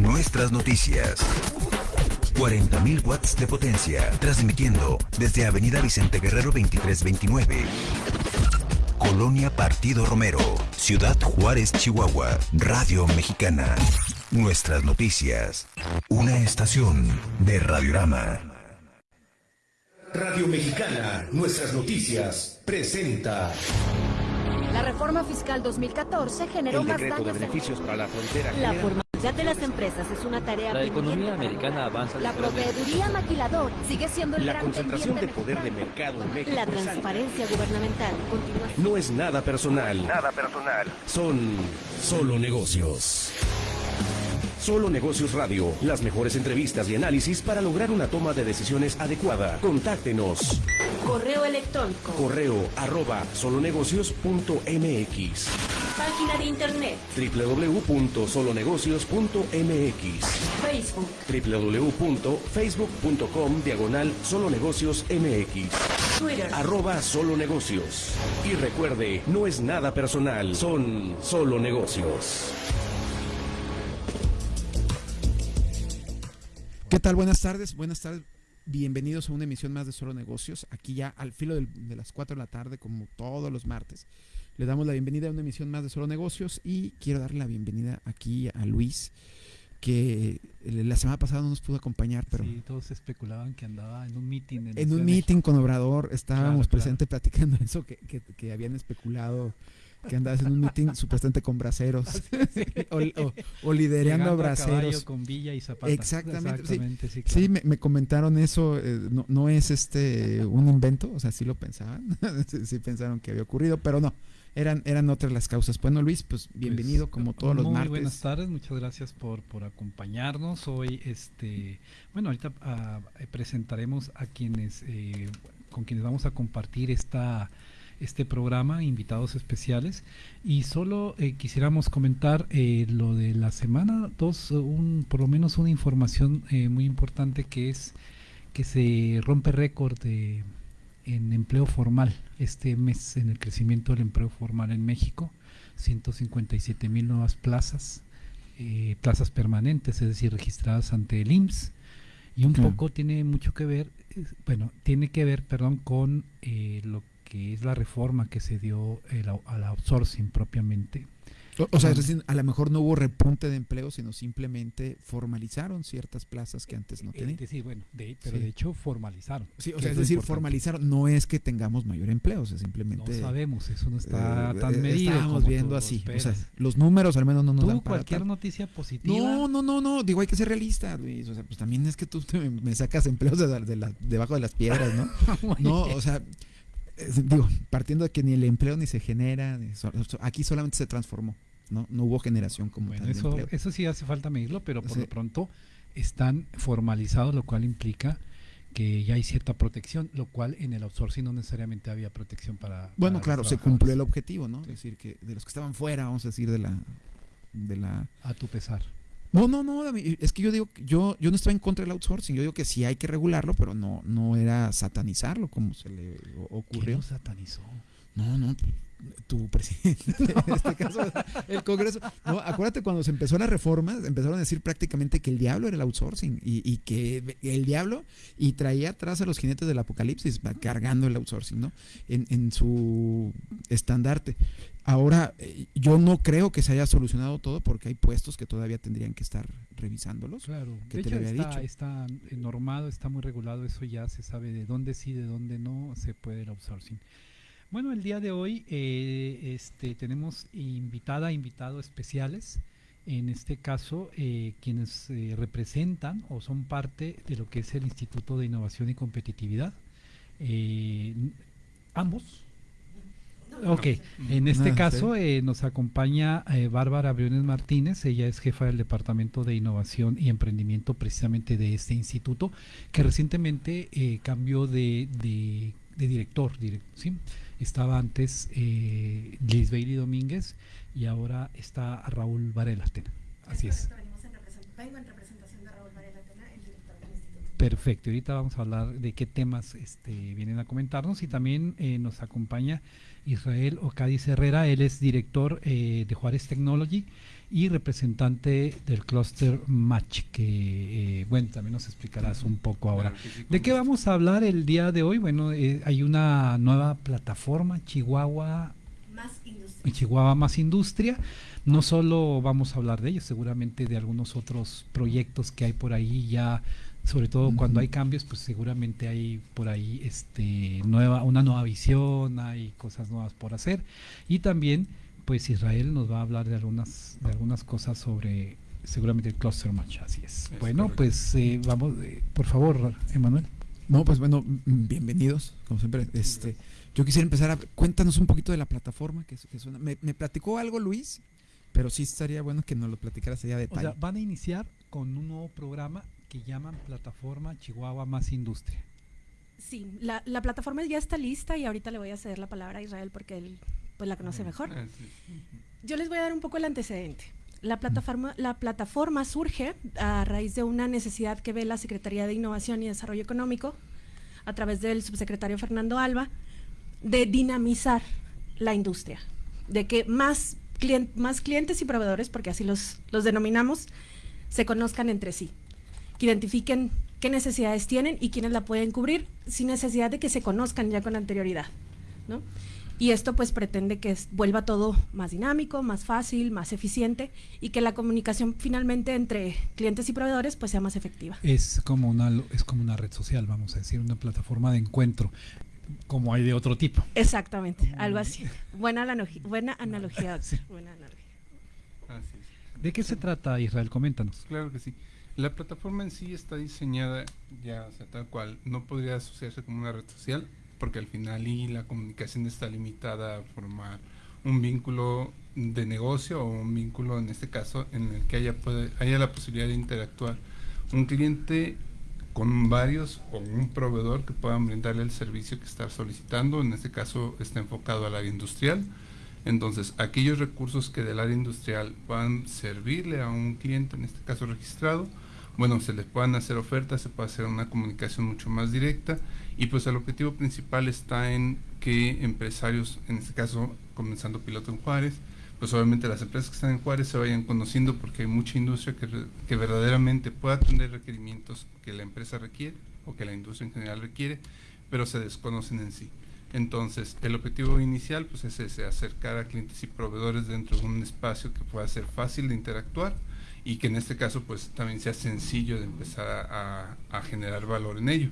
Nuestras noticias. 40.000 watts de potencia, transmitiendo desde Avenida Vicente Guerrero 2329. Colonia Partido Romero, Ciudad Juárez, Chihuahua, Radio Mexicana. Nuestras noticias. Una estación de Radiorama. Radio Mexicana, nuestras noticias, presenta. La reforma fiscal 2014 generó El más decreto de daños. beneficios para la frontera. La de las empresas es una tarea La economía americana avanza La proveeduría maquiladora sigue siendo el La gran concentración de poder de mercado en México. La transparencia gubernamental continúa No es nada personal. Nada personal. Son solo negocios. Solo Negocios Radio, las mejores entrevistas y análisis para lograr una toma de decisiones adecuada. Contáctenos. Correo electrónico, Correo arroba solonegocios.mx página de internet, www.solonegocios.mx Facebook, www.facebook.com diagonal solonegocios mx Twitter. arroba solo negocios. Y recuerde, no es nada personal, son solo negocios. ¿Qué tal? Buenas tardes, buenas tardes. Bienvenidos a una emisión más de Solo Negocios. Aquí ya al filo del- de las 4 de la tarde, como todos los martes. Le damos la bienvenida a una emisión más de Solo Negocios y quiero darle la bienvenida aquí a Luis, que eh, la semana pasada no nos pudo acompañar, pero Sí, todos especulaban que andaba en un meeting. En, un meeting con Obrador estábamos Claro, claro. presentes platicando eso, que, que- que habían especulado que andabas en un meeting supuestamente con braceros o, o- o liderando Llegando a braceros. con Villa y Zapata. Exactamente, sí. Exactamente, sí. Sí, claro. me, me comentaron eso, eh, no, no es este un invento, o sea, sí lo pensaban, sí, sí pensaron que había ocurrido, pero no, eran, eran otras las causas. Bueno, Luis, pues bienvenido Pues, como todos los Muy martes. buenas tardes, muchas gracias por, por acompañarnos. Hoy, este, bueno, ahorita ah, presentaremos a quienes, eh, con quienes vamos a compartir esta este programa, invitados especiales. Y solo eh, quisiéramos comentar eh, lo de la semana, dos, eh, un, por lo menos una información eh, muy importante que es que se rompe récord de, en empleo formal este mes en el crecimiento del empleo formal en México. 157 mil nuevas plazas, plazas permanentes, es decir, registradas ante el IMSS. Y un poco tiene mucho que ver, bueno, tiene que ver, perdón, con lo que es la reforma que se dio el au- al outsourcing propiamente. O, o sea, es decir, a lo mejor no hubo repunte de empleo, sino simplemente formalizaron ciertas plazas que antes no Eh, tenían. decir, bueno, de, pero Sí. de hecho formalizaron. Sí, o sea, es decir, formalizaron, no es que tengamos mayor empleo, o sea, No simplemente... sabemos, eso no está eh, tan eh, medido. Estábamos como viendo así, o sea, los números al menos no nos Tú, dan para cualquier tal. noticia positiva. No, no, no, no, digo, hay que ser realista, Luis. O sea, pues también es que tú me sacas empleos de, la- de la- debajo de las piedras, ¿no? No, o sea, digo, partiendo de que ni el empleo ni se genera, ni so- so- aquí solamente se transformó, ¿no? No hubo generación como Bueno, tal de eso, empleo. eso sí hace falta medirlo, pero por Sí. lo pronto están formalizados, lo cual implica que ya hay cierta protección, lo cual en el outsourcing no necesariamente había protección para. Bueno, para claro, se cumplió el objetivo, ¿no? Es decir, que de los que estaban fuera, vamos a decir, de la... De la... A tu pesar. No, no, no, es que yo digo, yo, yo no estoy en contra del outsourcing, yo digo que sí hay que regularlo, pero no, no era satanizarlo como se le o- ¿Quién ocurrió. lo satanizó? No, no, tu presidente, en este caso, el Congreso. No, acuérdate cuando se empezó la reforma, empezaron a decir prácticamente que el diablo era el outsourcing y, y que el diablo y traía atrás a los jinetes del apocalipsis va cargando el outsourcing, ¿no? En, en su estandarte. Ahora, eh, yo no creo que se haya solucionado todo porque hay puestos que todavía tendrían que estar revisándolos. Claro, que de te hecho había está, dicho. está eh, normado, está muy regulado, eso ya se sabe de dónde sí, de dónde no se puede el outsourcing. Bueno, el día de hoy eh, este, tenemos invitada, invitado especiales. En este caso, eh, quienes eh, representan o son parte de lo que es el Instituto de Innovación y Competitividad. Eh, ambos. Ok, en este Ah, sí. caso eh, nos acompaña eh, Bárbara Briones Martínez, ella es jefa del Departamento de Innovación y Emprendimiento precisamente de este instituto, que recientemente eh, cambió de, de- de director, direc- ¿sí? estaba antes eh, Liz Bailey Domínguez y ahora está Raúl Varela Tena. Así es. correcto, venimos en represent- vengo en representación de Raúl Varela Tena, el director del instituto. Perfecto, ahorita vamos a hablar de qué temas este, vienen a comentarnos y también eh, nos acompaña Israel Ocadiz Herrera, él es director eh, de Juárez Technology y representante del clúster Match, que eh, bueno, también nos explicarás un poco ahora. ¿De qué vamos a hablar el día de hoy? Bueno, eh, hay una nueva plataforma, Chihuahua Más industria. Chihuahua Más Industria. No solo vamos a hablar de ellos, seguramente de algunos otros proyectos que hay por ahí ya, sobre todo cuando hay cambios, pues seguramente hay por ahí este nueva una nueva visión, hay cosas nuevas por hacer y también pues Israel nos va a hablar de algunas de algunas cosas sobre seguramente el cluster match, así es. Es bueno, correcto. pues eh, vamos, eh, por favor, Emanuel. No, pues bueno, mm, bienvenidos, como siempre. Este, yo quisiera empezar a cuéntanos un poquito de la plataforma que, suena- me, me platicó algo Luis, pero sí estaría bueno que nos lo platicaras allá de O detalle. sea, van a iniciar con un nuevo programa que llaman Plataforma Chihuahua Más Industria. Sí, la, la plataforma ya está lista y ahorita le voy a ceder la palabra a Israel porque él pues la conoce mejor. Ah, sí. Yo les voy a dar un poco el antecedente. La plataforma, la plataforma surge a raíz de una necesidad que ve la Secretaría de Innovación y Desarrollo Económico a través del subsecretario Fernando Alba de dinamizar la industria, de que más, más clientes y proveedores, porque así los, los denominamos, se conozcan entre sí, que identifiquen qué necesidades tienen y quiénes la pueden cubrir sin necesidad de que se conozcan ya con anterioridad. ¿no? Y esto pues pretende que vuelva todo más dinámico, más fácil, más eficiente y que la comunicación finalmente entre clientes y proveedores pues sea más efectiva. Es como una es como una red social, vamos a decir, una plataforma de encuentro, como hay de otro tipo. Exactamente, algo así. Buena, analogi- buena analogía. doctor, Sí. buena analogía. Así es. ¿De qué se trata, Israel? Coméntanos. Claro que sí. La plataforma en sí está diseñada ya, o sea, tal cual. No podría asociarse como una red social, porque al final y la comunicación está limitada a formar un vínculo de negocio o un vínculo, en este caso, en el que haya, haya la posibilidad de interactuar un cliente con varios o un proveedor que puedan brindarle el servicio que está solicitando. En este caso está enfocado al área industrial. Entonces, aquellos recursos que del área industrial puedan servirle a un cliente, en este caso registrado, bueno, se les puedan hacer ofertas, se puede hacer una comunicación mucho más directa y pues el objetivo principal está en que empresarios, en este caso comenzando piloto en Juárez, pues obviamente las empresas que están en Juárez se vayan conociendo porque hay mucha industria que, que verdaderamente puede atender requerimientos que la empresa requiere o que la industria en general requiere, pero se desconocen en sí. Entonces, el objetivo inicial pues es ese, acercar a clientes y proveedores dentro de un espacio que pueda ser fácil de interactuar y que en este caso pues también sea sencillo de empezar a, generar valor en ello.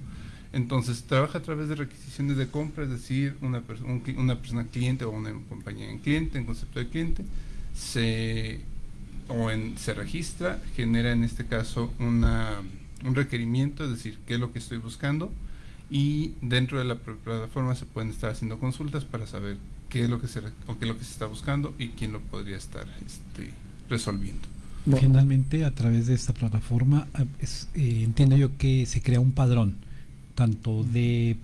Entonces, trabaja a través de requisiciones de compra, es decir, una, persona cliente o una compañía en cliente, en concepto de cliente, se, o se registra, genera en este caso una, un requerimiento, es decir, qué es lo que estoy buscando, y dentro de la pl- plataforma se pueden estar haciendo consultas para saber qué es lo que se, qué es lo que se está buscando y quién lo podría estar este, resolviendo. Bueno. Finalmente, a través de esta plataforma, ah, es, eh, entiendo yo que se crea un padrón, tanto de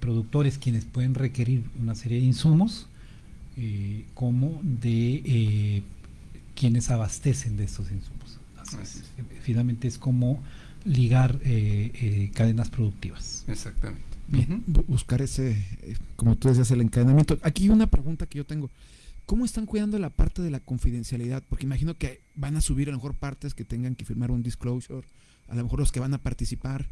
productores quienes pueden requerir una serie de insumos, eh, como de eh, quienes abastecen de estos insumos. Así Así es. Finalmente es como ligar eh, eh, cadenas productivas. Exactamente. Bien, buscar ese, como tú decías, el encadenamiento. Aquí una pregunta que yo tengo. ¿Cómo están cuidando la parte de la confidencialidad? Porque imagino que van a subir a lo mejor partes que tengan que firmar un disclosure, a lo mejor los que van a participar,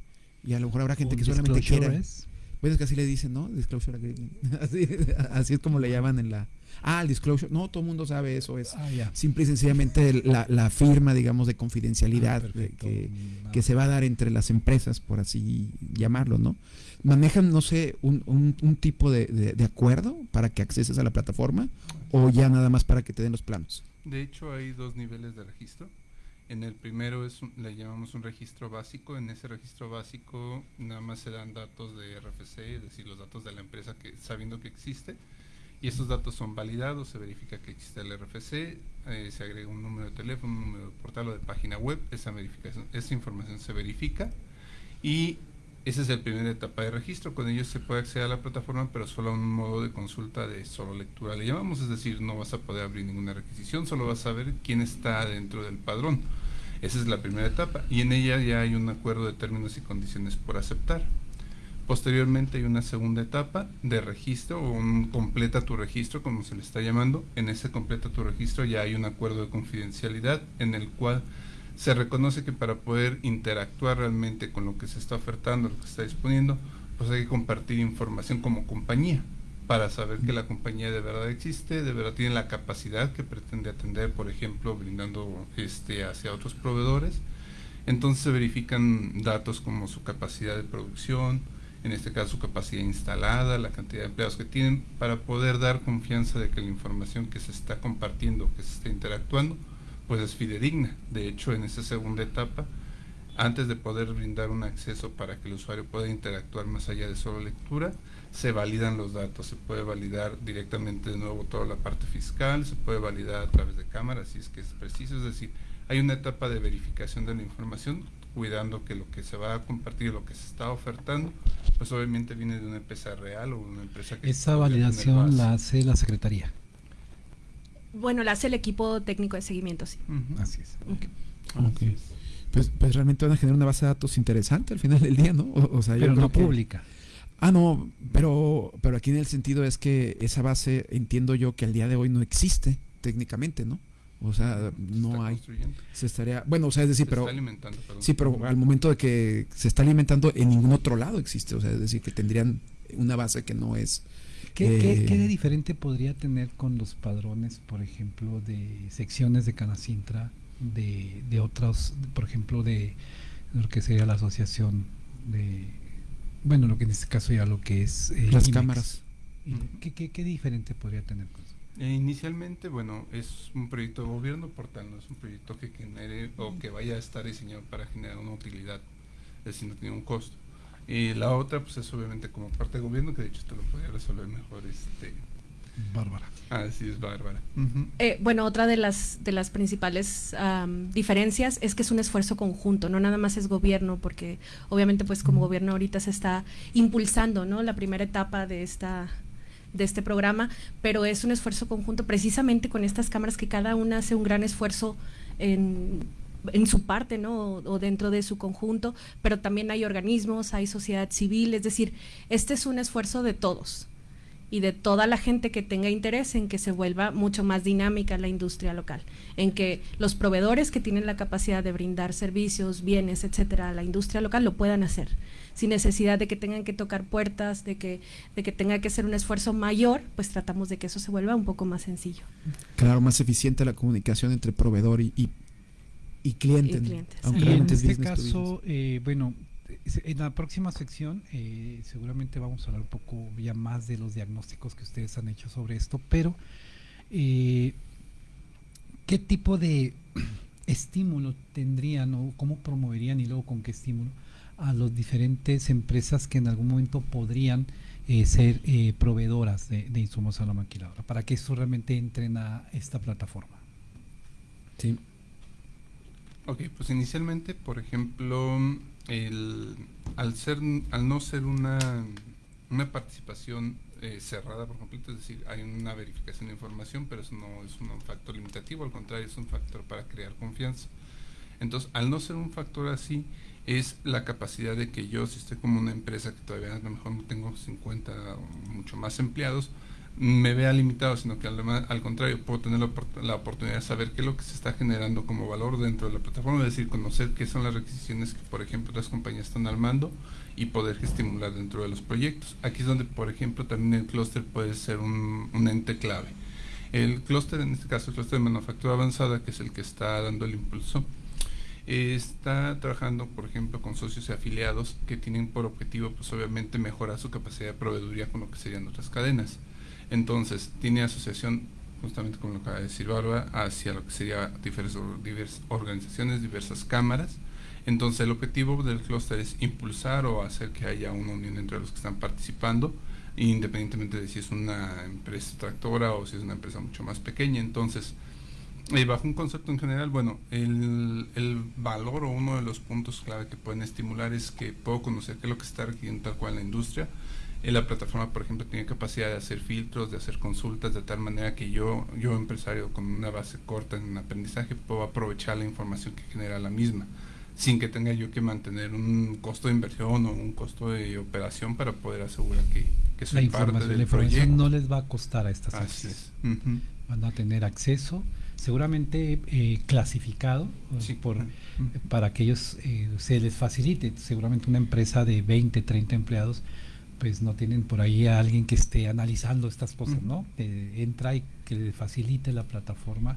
y a lo mejor habrá gente que solamente quiera. es- es que así le dicen, ¿no? Disclosure agreement. Así, así es como le llaman en la... Ah, el disclosure. No, todo el mundo sabe eso. Es Ah, ya. simple y sencillamente la, la firma, digamos, de confidencialidad Ah, de que, Mm, que se va a dar entre las empresas, por así llamarlo, ¿no? ¿Manejan, no sé, un, un- un tipo de, de- de acuerdo para que acceses a la plataforma o ya nada más para que te den los planos? De hecho, hay dos niveles de registro. En el primero es un- le llamamos un registro básico. En ese registro básico nada más se dan datos de RFC, es decir, los datos de la empresa que sabiendo que existe. Y esos datos son validados, se verifica que existe el RFC, eh, se agrega un número de teléfono, un número de portal o de página web. Esa verificación, esa información se verifica y esa es la primera etapa de registro. Con ellos se puede acceder a la plataforma, pero solo a un modo de consulta de solo lectura. Le llamamos, es decir, no vas a poder abrir ninguna requisición, solo vas a ver quién está dentro del padrón. Esa es la primera etapa y en ella ya hay un acuerdo de términos y condiciones por aceptar. Posteriormente hay una segunda etapa de registro o un completa tu registro, como se le está llamando. En ese completa tu registro ya hay un acuerdo de confidencialidad en el cual se reconoce que para poder interactuar realmente con lo que se está ofertando, lo que se está disponiendo, pues hay que compartir información como compañía para saber que la compañía de verdad existe, de verdad tiene la capacidad que pretende atender, por ejemplo, brindando este hacia otros proveedores. Entonces se verifican datos como su capacidad de producción, en este caso su capacidad instalada, la cantidad de empleados que tienen, para poder dar confianza de que la información que se está compartiendo, que se está interactuando, pues es fidedigna. De hecho, en esa segunda etapa, antes de poder brindar un acceso para que el usuario pueda interactuar más allá de solo lectura, se validan los datos, se puede validar directamente de nuevo toda la parte fiscal, se puede validar a través de cámaras si es que es preciso, es decir, hay una etapa de verificación de la información cuidando que lo que se va a compartir, lo que se está ofertando, pues obviamente viene de una empresa real o una empresa que... Esa validación la hace la Secretaría. Bueno, la hace el equipo técnico de seguimiento, sí. Así es. Pues, pues, realmente van a generar una base de datos interesante al final del día, ¿no? O, sea, pero no pública. Ah, no, pero, pero aquí en el sentido es que esa base entiendo yo que al día de hoy no existe técnicamente, ¿no? O sea, no hay. Se estaría. Bueno, o sea, es decir, pero. Sí, pero al momento de que se está alimentando, en ningún otro lado existe. O sea, es decir, que tendrían una base que no es. ¿Qué, ¿qué, ¿qué, de diferente podría tener con los padrones, por ejemplo, de secciones de Canacintra, de, de otros, por ejemplo, de lo que sería la asociación de. Bueno, lo que en este caso ya lo que es. Eh, Las cámaras. ¿Qué, qué, ¿Qué diferente podría tener con eso? Eh, inicialmente, bueno, es un proyecto de gobierno, por tanto, no es un proyecto que genere o que vaya a estar diseñado para generar una utilidad, es decir, no tiene un costo. Y la otra, pues es obviamente como parte de gobierno, que de hecho te lo podría resolver mejor este Bárbara. Ah, sí, es Bárbara. Eh, bueno, otra de las, de las principales diferencias es que es un esfuerzo conjunto, no nada más es gobierno, porque obviamente pues como gobierno ahorita se está impulsando, ¿no? La primera etapa de esta de este programa, pero es un esfuerzo conjunto precisamente con estas cámaras que cada una hace un gran esfuerzo en, en su parte, ¿no? O, dentro de su conjunto, pero también hay organismos, hay sociedad civil, es decir, este es un esfuerzo de todos y de toda la gente que tenga interés en que se vuelva mucho más dinámica la industria local, en que los proveedores que tienen la capacidad de brindar servicios, bienes, etcétera, a la industria local lo puedan hacer sin necesidad de que tengan que tocar puertas, de que, de que tenga que ser un esfuerzo mayor, pues tratamos de que eso se vuelva un poco más sencillo. Claro, más eficiente la comunicación entre proveedor y, y, cliente. Y en este caso, eh, bueno, en la próxima sección eh, seguramente vamos a hablar un poco ya más de los diagnósticos que ustedes han hecho sobre esto, pero eh, ¿qué tipo de estímulo tendrían o cómo promoverían y luego con qué estímulo a las diferentes empresas que en algún momento podrían eh, ser eh, proveedoras de, insumos a la maquiladora, para que eso realmente entren a esta plataforma. Sí. Ok, pues inicialmente, por ejemplo, el, al, ser, al no ser una, una participación eh, cerrada por completo, es decir, hay una verificación de información, pero eso no es un factor limitativo, al contrario, es un factor para crear confianza. Entonces, al no ser un factor así, es la capacidad de que yo, si estoy como una empresa que todavía a lo mejor tengo 50 o mucho más empleados, me vea limitado, sino que al, contrario, puedo tener la, oportunidad de saber qué es lo que se está generando como valor dentro de la plataforma, es decir, conocer qué son las requisiciones que, por ejemplo, las compañías están armando y poder estimular dentro de los proyectos. Aquí es donde, por ejemplo, también el clúster puede ser un, un ente clave. El clúster, en este caso, el clúster de manufactura avanzada, que es el que está dando el impulso, está trabajando, por ejemplo, con socios y afiliados que tienen por objetivo, pues obviamente, mejorar su capacidad de proveeduría con lo que serían otras cadenas. Entonces, tiene asociación, justamente como lo acaba de decir Barba, hacia lo que sería diversas, diversas organizaciones, diversas cámaras. Entonces, el objetivo del clúster es impulsar o hacer que haya una unión entre los que están participando, independientemente de si es una empresa tractora o si es una empresa mucho más pequeña. Entonces, y bajo un concepto en general, bueno, el, el, valor o uno de los puntos clave que pueden estimular es que puedo conocer qué es lo que está requiriendo tal cual la industria, Eh, la plataforma, por ejemplo, tiene capacidad de hacer filtros, de hacer consultas, de tal manera que yo, yo empresario con una base corta en aprendizaje, puedo aprovechar la información que genera la misma, sin que tenga yo que mantener un costo de inversión o un costo de operación para poder asegurar que, que soy la parte del la información no les va a costar a estas empresas. Van a tener acceso, seguramente eh, clasificado, eh, Sí. por, para que ellos eh, se les facilite. Seguramente una empresa de 20, 30 empleados, pues no tienen por ahí a alguien que esté analizando estas cosas. ¿no? Que entra y que le facilite la plataforma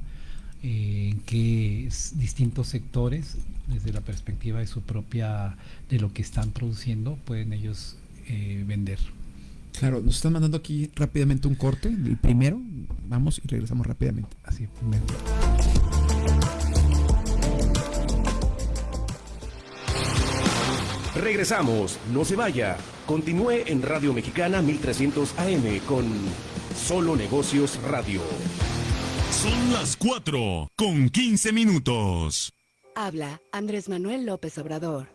eh, en que distintos sectores, desde la perspectiva de su propia, de lo que están produciendo, pueden ellos eh, vender. Claro, nos están mandando aquí rápidamente un corte, el primero, vamos y regresamos rápidamente. Así, me- Regresamos, no se vaya. Continúe en Radio Mexicana 1300 AM con Solo Negocios Radio. Son las 4 con 15 minutos. Habla Andrés Manuel López Obrador.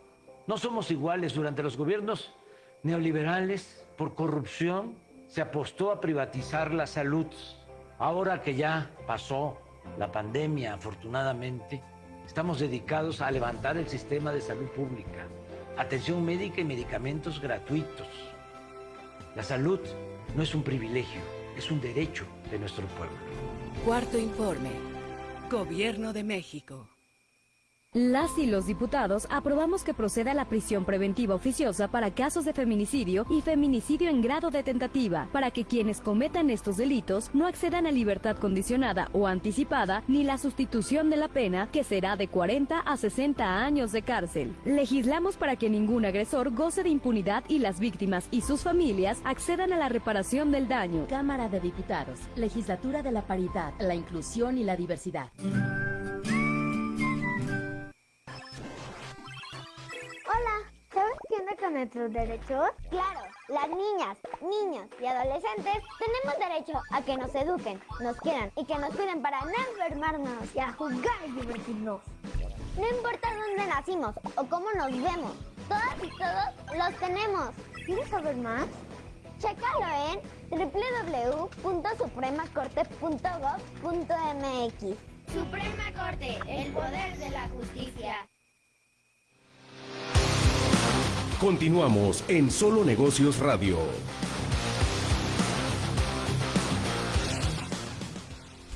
No somos iguales durante los gobiernos neoliberales por corrupción. Se apostó a privatizar la salud. Ahora que ya pasó la pandemia, afortunadamente, estamos dedicados a levantar el sistema de salud pública. Atención médica y medicamentos gratuitos. La salud no es un privilegio, es un derecho de nuestro pueblo. Cuarto informe. Gobierno de México. Las y los diputados aprobamos que proceda la prisión preventiva oficiosa para casos de feminicidio y feminicidio en grado de tentativa, para que quienes cometan estos delitos no accedan a libertad condicionada o anticipada ni la sustitución de la pena, que será de 40 a 60 años de cárcel. Legislamos para que ningún agresor goce de impunidad y las víctimas y sus familias accedan a la reparación del daño. Cámara de Diputados, Legislatura de la Paridad, la Inclusión y la Diversidad. Nuestros derechos? Claro, las niñas, niños y adolescentes tenemos derecho a que nos eduquen, nos quieran y que nos cuiden para no enfermarnos y a jugar y divertirnos. No importa dónde nacimos o cómo nos vemos, todas y todos los tenemos. ¿Quieres saber más? Chécalo en www.supremacorte.gov.mx. Suprema Corte, el poder de la justicia. Continuamos en Solo Negocios Radio.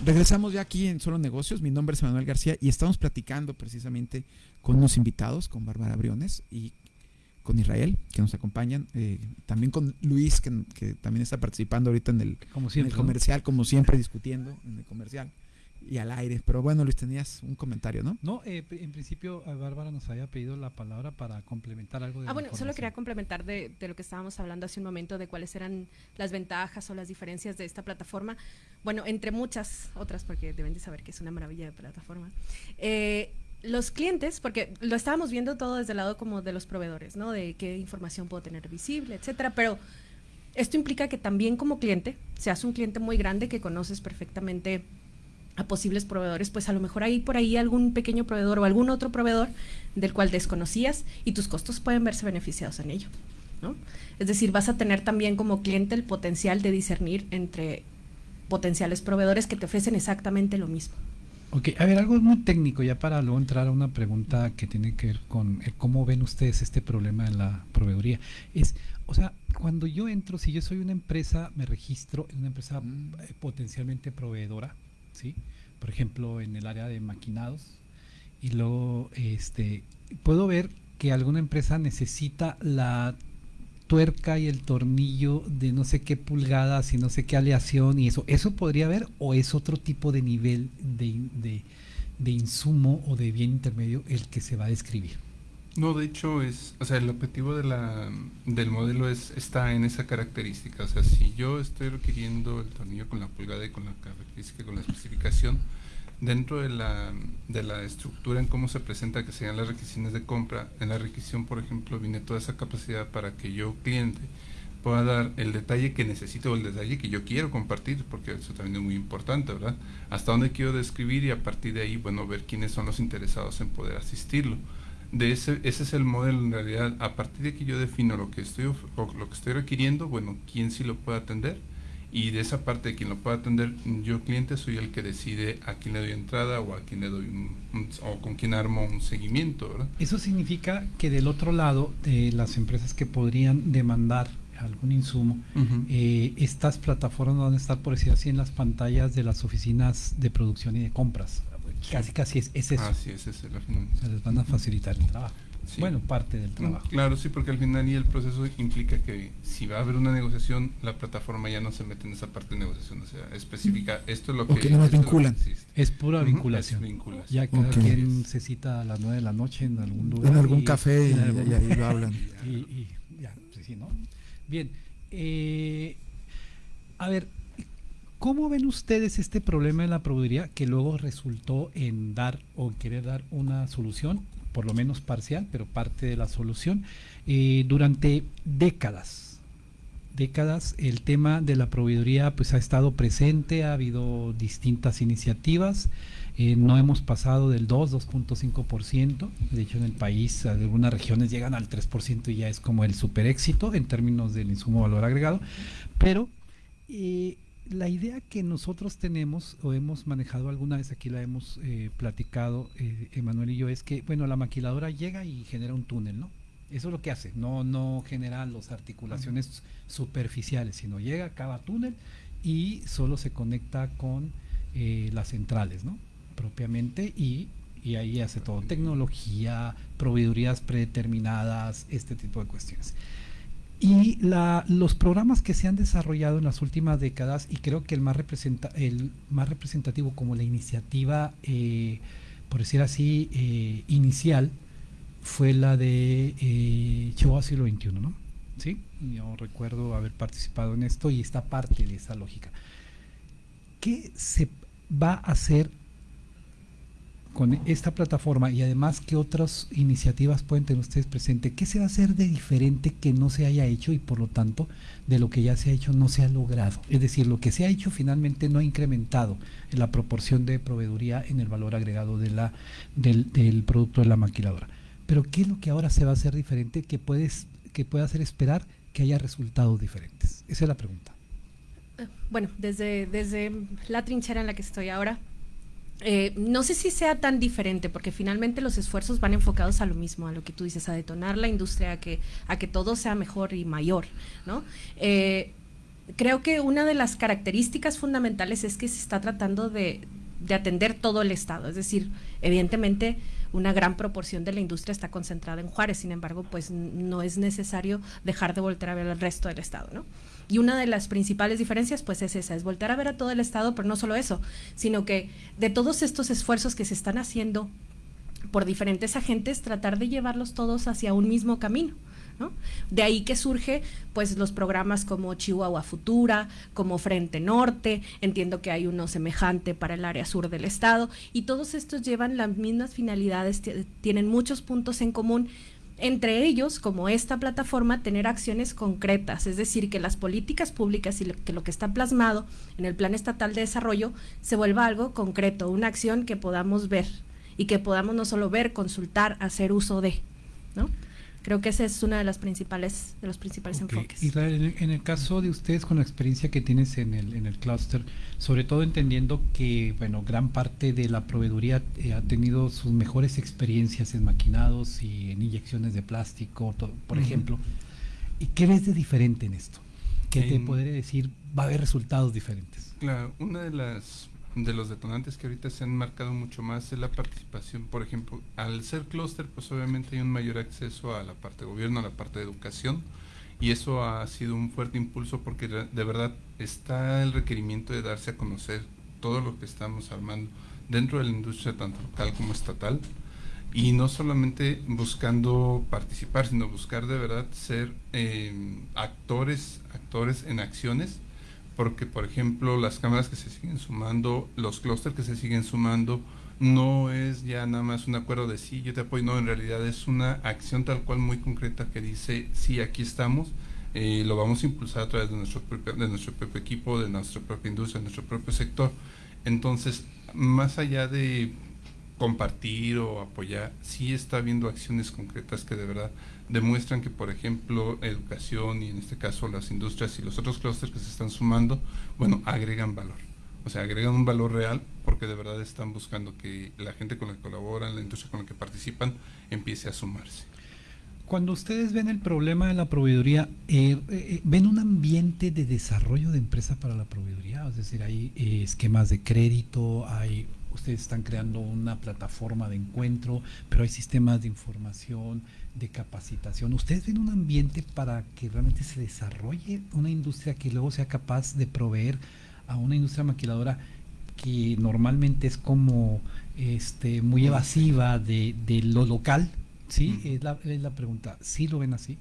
Regresamos ya aquí en Solo Negocios. Mi nombre es Manuel García y estamos platicando precisamente con unos invitados, con Bárbara Briones y con Israel, que nos acompañan. eh, también con Luis, que, que también está participando ahorita en el, Como en siempre, el ¿no? comercial, como siempre, discutiendo en el comercial y al aire. Pero bueno, Luis, tenías un comentario, ¿no? No, eh, en principio a Bárbara nos había pedido la palabra para complementar algo de Ah, bueno, solo quería complementar de, de lo que estábamos hablando hace un momento, de cuáles eran las ventajas o las diferencias de esta plataforma. Bueno, entre muchas otras, porque deben de saber que es una maravilla de plataforma. Eh, los clientes, porque lo estábamos viendo todo desde el lado como de los proveedores, ¿no? De qué información puedo tener visible, etcétera, pero esto implica que también como cliente, seas un cliente muy grande que conoces perfectamente a posibles proveedores, pues a lo mejor hay por ahí algún pequeño proveedor o algún otro proveedor del cual desconocías y tus costos pueden verse beneficiados en ello. ¿no? Es decir, vas a tener también como cliente el potencial de discernir entre potenciales proveedores que te ofrecen exactamente lo mismo. Ok, a ver, algo muy técnico ya para luego entrar a una pregunta que tiene que ver con eh, cómo ven ustedes este problema en la proveeduría. Es, o sea, cuando yo entro, si yo soy una empresa, me registro en una empresa eh, potencialmente proveedora, ¿sí? Por ejemplo, en el área de maquinados, y luego este, puedo ver que alguna empresa necesita la tuerca y el tornillo de no sé qué pulgadas y no sé qué aleación y eso, ¿eso podría haber o es otro tipo de nivel de, de, de insumo o de bien intermedio el que se va a describir? No, de hecho es, o sea, el objetivo de la, del modelo es está en esa característica. O sea, si yo estoy requiriendo el tornillo con la pulgada y con la característica, con la especificación, dentro de la, de la estructura en cómo se presenta, que serían las requisiciones de compra, en la requisición, por ejemplo, viene toda esa capacidad para que yo, cliente, pueda dar el detalle que necesito o el detalle que yo quiero compartir, porque eso también es muy importante, ¿verdad? Hasta dónde quiero describir y a partir de ahí, bueno, ver quiénes son los interesados en poder asistirlo. De ese, ese es el modelo en realidad. A partir de que yo defino lo que estoy, lo que estoy requiriendo, bueno, quién sí lo puede atender y de esa parte de quien lo pueda atender, yo cliente soy el que decide a quién le doy entrada o a quién le doy un, o con quién armo un seguimiento, ¿verdad? Eso significa que del otro lado, de las empresas que podrían demandar algún insumo, eh, estas plataformas van a estar, por decir así, en las pantallas de las oficinas de producción y de compras. Casi, casi es, es eso. Así es, es Se les van a facilitar el trabajo. Bueno, parte del trabajo. Claro, sí, porque al final y el proceso implica que si va a haber una negociación, la plataforma ya no se mete en esa parte de negociación, o sea, específica, esto es lo que... no nos vinculan. Es, pura vinculación. Ya cada quien se cita a las 9 de la noche en algún lugar. En algún café y, ahí lo hablan. Y, ya, sí, ¿no? Bien, eh, a ver, ¿Cómo ven ustedes este problema de la proveeduría que luego resultó en dar o querer dar una solución por lo menos parcial, pero parte de la solución, eh, durante décadas. Décadas el tema de la proveeduría pues ha estado presente, ha habido distintas iniciativas, eh, no hemos pasado del 2, 2.5%, de hecho en el país algunas regiones llegan al 3% y ya es como el super éxito en términos del insumo valor agregado, pero eh, la idea que nosotros tenemos o hemos manejado alguna vez aquí la hemos eh, platicado eh, Emanuel y yo es que bueno la maquiladora llega y genera un túnel no eso es lo que hace no no genera las articulaciones superficiales sino llega cava túnel y solo se conecta con eh, las centrales no propiamente y y ahí hace todo. Tecnología proveedurías predeterminadas este tipo de cuestiones y la, los programas que se han desarrollado en las últimas décadas, y creo que el más, representa, el más representativo como la iniciativa, eh, por decir así, eh, inicial, fue la de eh, Chihuahua siglo XXI, ¿no? ¿Sí? Yo recuerdo haber participado en esto y esta parte de esa lógica. ¿Qué se va a hacer con esta plataforma y además qué otras iniciativas pueden tener ustedes presente, ¿qué se va a hacer de diferente que no se haya hecho y por lo tanto de lo que ya se ha hecho no se ha logrado? Es decir, lo que se ha hecho finalmente no ha incrementado en la proporción de proveeduría en el valor agregado de la, del, del producto de la maquiladora. Pero ¿qué es lo que ahora se va a hacer diferente que, puedes, que puede hacer esperar que haya resultados diferentes? Esa es la pregunta. Bueno, desde, desde la trinchera en la que estoy ahora, eh, no sé si sea tan diferente, porque finalmente los esfuerzos van enfocados a lo mismo, a lo que tú dices, a detonar la industria, a que, a que todo sea mejor y mayor, ¿no? Eh, creo que una de las características fundamentales es que se está tratando de, de atender todo el Estado, es decir, evidentemente una gran proporción de la industria está concentrada en Juárez, sin embargo, pues no es necesario dejar de volver a ver el resto del Estado, ¿no? Y una de las principales diferencias pues es esa, es volver a ver a todo el Estado, pero no solo eso, sino que de todos estos esfuerzos que se están haciendo por diferentes agentes, tratar de llevarlos todos hacia un mismo camino. ¿no? De ahí que surge pues los programas como Chihuahua Futura, como Frente Norte, entiendo que hay uno semejante para el área sur del estado y todos estos llevan las mismas finalidades, tienen muchos puntos en común entre ellos, como esta plataforma, tener acciones concretas, es decir, que las políticas públicas y que lo que está plasmado en el Plan Estatal de Desarrollo se vuelva algo concreto, una acción que podamos ver y que podamos no solo ver, consultar, hacer uso de, ¿no? Creo que ese es uno de, las principales, de los principales enfoques. Israel, en el caso de ustedes, con la experiencia que tienes en el, en el clúster, sobre todo entendiendo que bueno gran parte de la proveeduría eh, ha tenido sus mejores experiencias en maquinados y en inyecciones de plástico, por ejemplo. ¿Y qué ves de diferente en esto? ¿Qué te podría decir? Va a haber resultados diferentes. Claro, una de las de los detonantes que ahorita se han marcado mucho más es la participación, por ejemplo, al ser clúster, pues obviamente hay un mayor acceso a la parte de gobierno, a la parte de educación, y eso ha sido un fuerte impulso porque de verdad está el requerimiento de darse a conocer todo lo que estamos armando dentro de la industria tanto local como estatal y no solamente buscando participar sino buscar de verdad ser eh, actores actores en acciones porque por ejemplo las cámaras que se siguen sumando, los clústeres que se siguen sumando, no es ya nada más un acuerdo de sí, yo te apoyo, no, en realidad es una acción tal cual muy concreta que dice, sí, aquí estamos, eh, lo vamos a impulsar a través de nuestro, propio, de nuestro propio equipo, de nuestra propia industria, de nuestro propio sector. Entonces, más allá de compartir o apoyar, sí está habiendo acciones concretas que de verdad demuestran que, por ejemplo, educación y en este caso las industrias y los otros clústeres que se están sumando, bueno, agregan valor. O sea, agregan un valor real porque de verdad están buscando que la gente con la que colaboran, la industria con la que participan, empiece a sumarse. Cuando ustedes ven el problema de la proveeduría, eh, eh, ¿ven un ambiente de desarrollo de empresa para la proveeduría? Es decir, hay eh, esquemas de crédito, hay ustedes están creando una plataforma de encuentro, pero hay sistemas de información, de capacitación. ¿Ustedes ven un ambiente para que realmente se desarrolle una industria que luego sea capaz de proveer a una industria maquiladora que normalmente es como este muy evasiva de, de lo local? ¿Sí? Es, la, es la pregunta. ¿Sí lo ven así?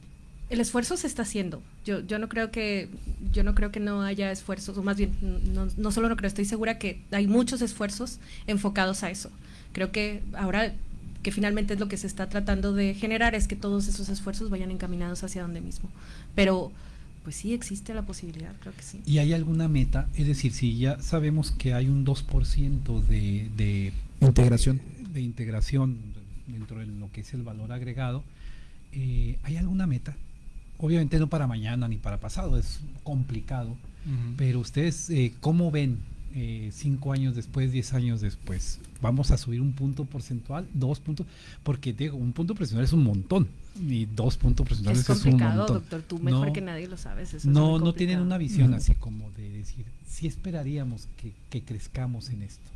El esfuerzo se está haciendo. Yo, yo no creo que yo no creo que no haya esfuerzos, o más bien no, no solo no creo, estoy segura que hay muchos esfuerzos enfocados a eso. Creo que ahora que finalmente es lo que se está tratando de generar es que todos esos esfuerzos vayan encaminados hacia donde mismo. Pero pues sí existe la posibilidad, creo que sí. ¿Y hay alguna meta? Es decir, si ya sabemos que hay un 2% de, de integración de integración dentro de lo que es el valor agregado, eh, ¿hay alguna meta? Obviamente no para mañana ni para pasado, es complicado, pero ustedes, eh, ¿cómo ven eh, cinco años después, diez años después? ¿Vamos a subir un punto porcentual, dos puntos? Porque digo, un punto porcentual es un montón y dos puntos porcentuales es, es un montón. doctor, tú mejor que nadie lo sabes. Eso no, no tienen una visión así como de decir, sí esperaríamos que, que crezcamos en esto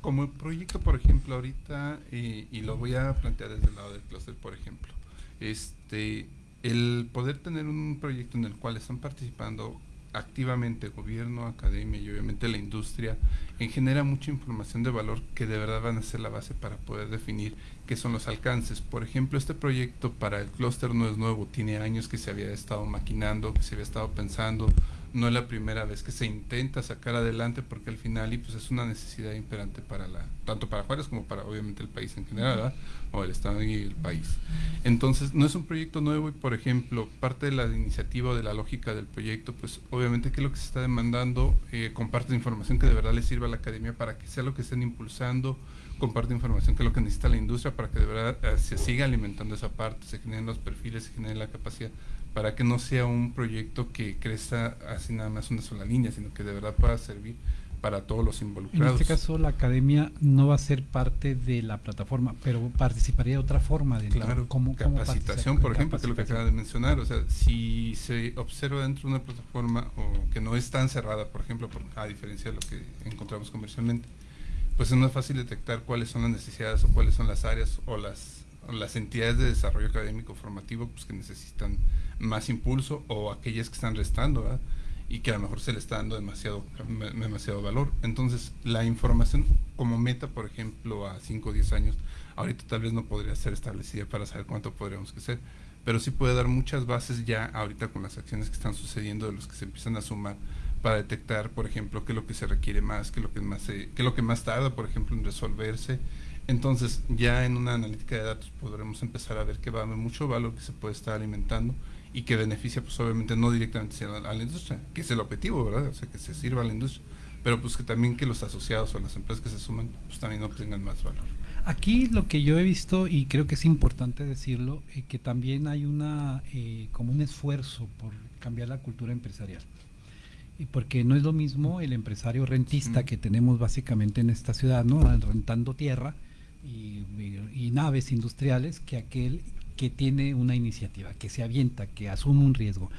como proyecto, por ejemplo, ahorita, eh, y lo voy a plantear desde el lado del clúster, por ejemplo, este, el poder tener un proyecto en el cual están participando activamente gobierno, academia y obviamente la industria, en genera mucha información de valor que de verdad van a ser la base para poder definir qué son los alcances. Por ejemplo, este proyecto para el clúster no es nuevo, tiene años que se había estado maquinando, que se había estado pensando, no es la primera vez que se intenta sacar adelante porque al final y pues es una necesidad imperante para la tanto para Juárez como para obviamente el país en general ¿verdad? o el estado y el país entonces no es un proyecto nuevo y por ejemplo parte de la iniciativa o de la lógica del proyecto pues obviamente que lo que se está demandando eh, comparte información que de verdad le sirva a la academia para que sea lo que estén impulsando comparte información que es lo que necesita la industria para que de verdad eh, se siga alimentando esa parte se generen los perfiles se genere la capacidad para que no sea un proyecto que crezca así nada más una sola línea, sino que de verdad pueda servir para todos los involucrados. En este caso, la academia no va a ser parte de la plataforma, pero participaría de otra forma. de claro, como capacitación, por ejemplo, que es lo que acaba de mencionar. O sea, si se observa dentro de una plataforma o que no es tan cerrada, por ejemplo, a diferencia de lo que encontramos comercialmente, pues es más fácil detectar cuáles son las necesidades o cuáles son las áreas o las las entidades de desarrollo académico formativo pues que necesitan más impulso o aquellas que están restando y que a lo mejor se le está dando demasiado demasiado valor. Entonces la información como meta por ejemplo a 5 o 10 años ahorita tal vez no podría ser establecida para saber cuánto podríamos crecer pero sí puede dar muchas bases ya ahorita con las acciones que están sucediendo de los que se empiezan a sumar para detectar por ejemplo qué es lo que se requiere más qué es lo que más qué es lo que más tarda por ejemplo en resolverse. Entonces, ya en una analítica de datos podremos empezar a ver que va a haber mucho valor que se puede estar alimentando y que beneficia, pues obviamente no directamente a la, industria, que es el objetivo, ¿verdad? O sea, que se sirva a la industria, pero pues que también que los asociados o las empresas que se suman, pues también obtengan más valor. Aquí lo que yo he visto, y creo que es importante decirlo, eh, que también hay una eh, como un esfuerzo por cambiar la cultura empresarial. Y porque no es lo mismo el empresario rentista que tenemos básicamente en esta ciudad, ¿no? Rentando tierra, y, naves industriales que aquel que tiene una iniciativa, que se avienta, que asume un riesgo,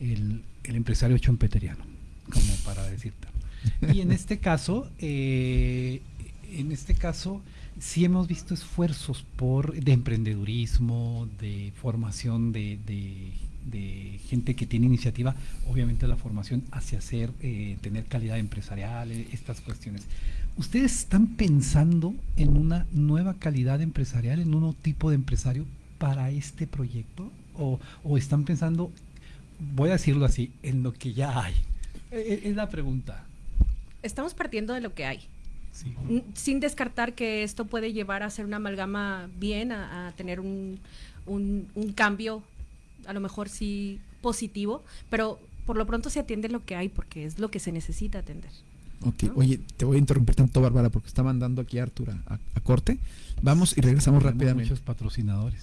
el, empresario chompeteriano, como para decirte. Y en este caso, eh, en este caso, sí hemos visto esfuerzos por de emprendedurismo, de formación de, de, gente que tiene iniciativa, obviamente la formación hacia hacer, eh, tener calidad empresarial, eh, estas cuestiones. ¿Ustedes están pensando en una nueva calidad empresarial, en un nuevo tipo de empresario para este proyecto? ¿O, están pensando, voy a decirlo así, en lo que ya hay? E, e, es la pregunta. Estamos partiendo de lo que hay. Sin descartar que esto puede llevar a ser una amalgama bien, a, tener un, un, un, cambio, a lo mejor sí positivo, pero por lo pronto se atiende lo que hay porque es lo que se necesita atender. Ok, oye, te voy a interrumpir tanto, Bárbara, porque está mandando aquí a Artur a, a corte. Vamos y regresamos Tenemos rápidamente. Muchos patrocinadores.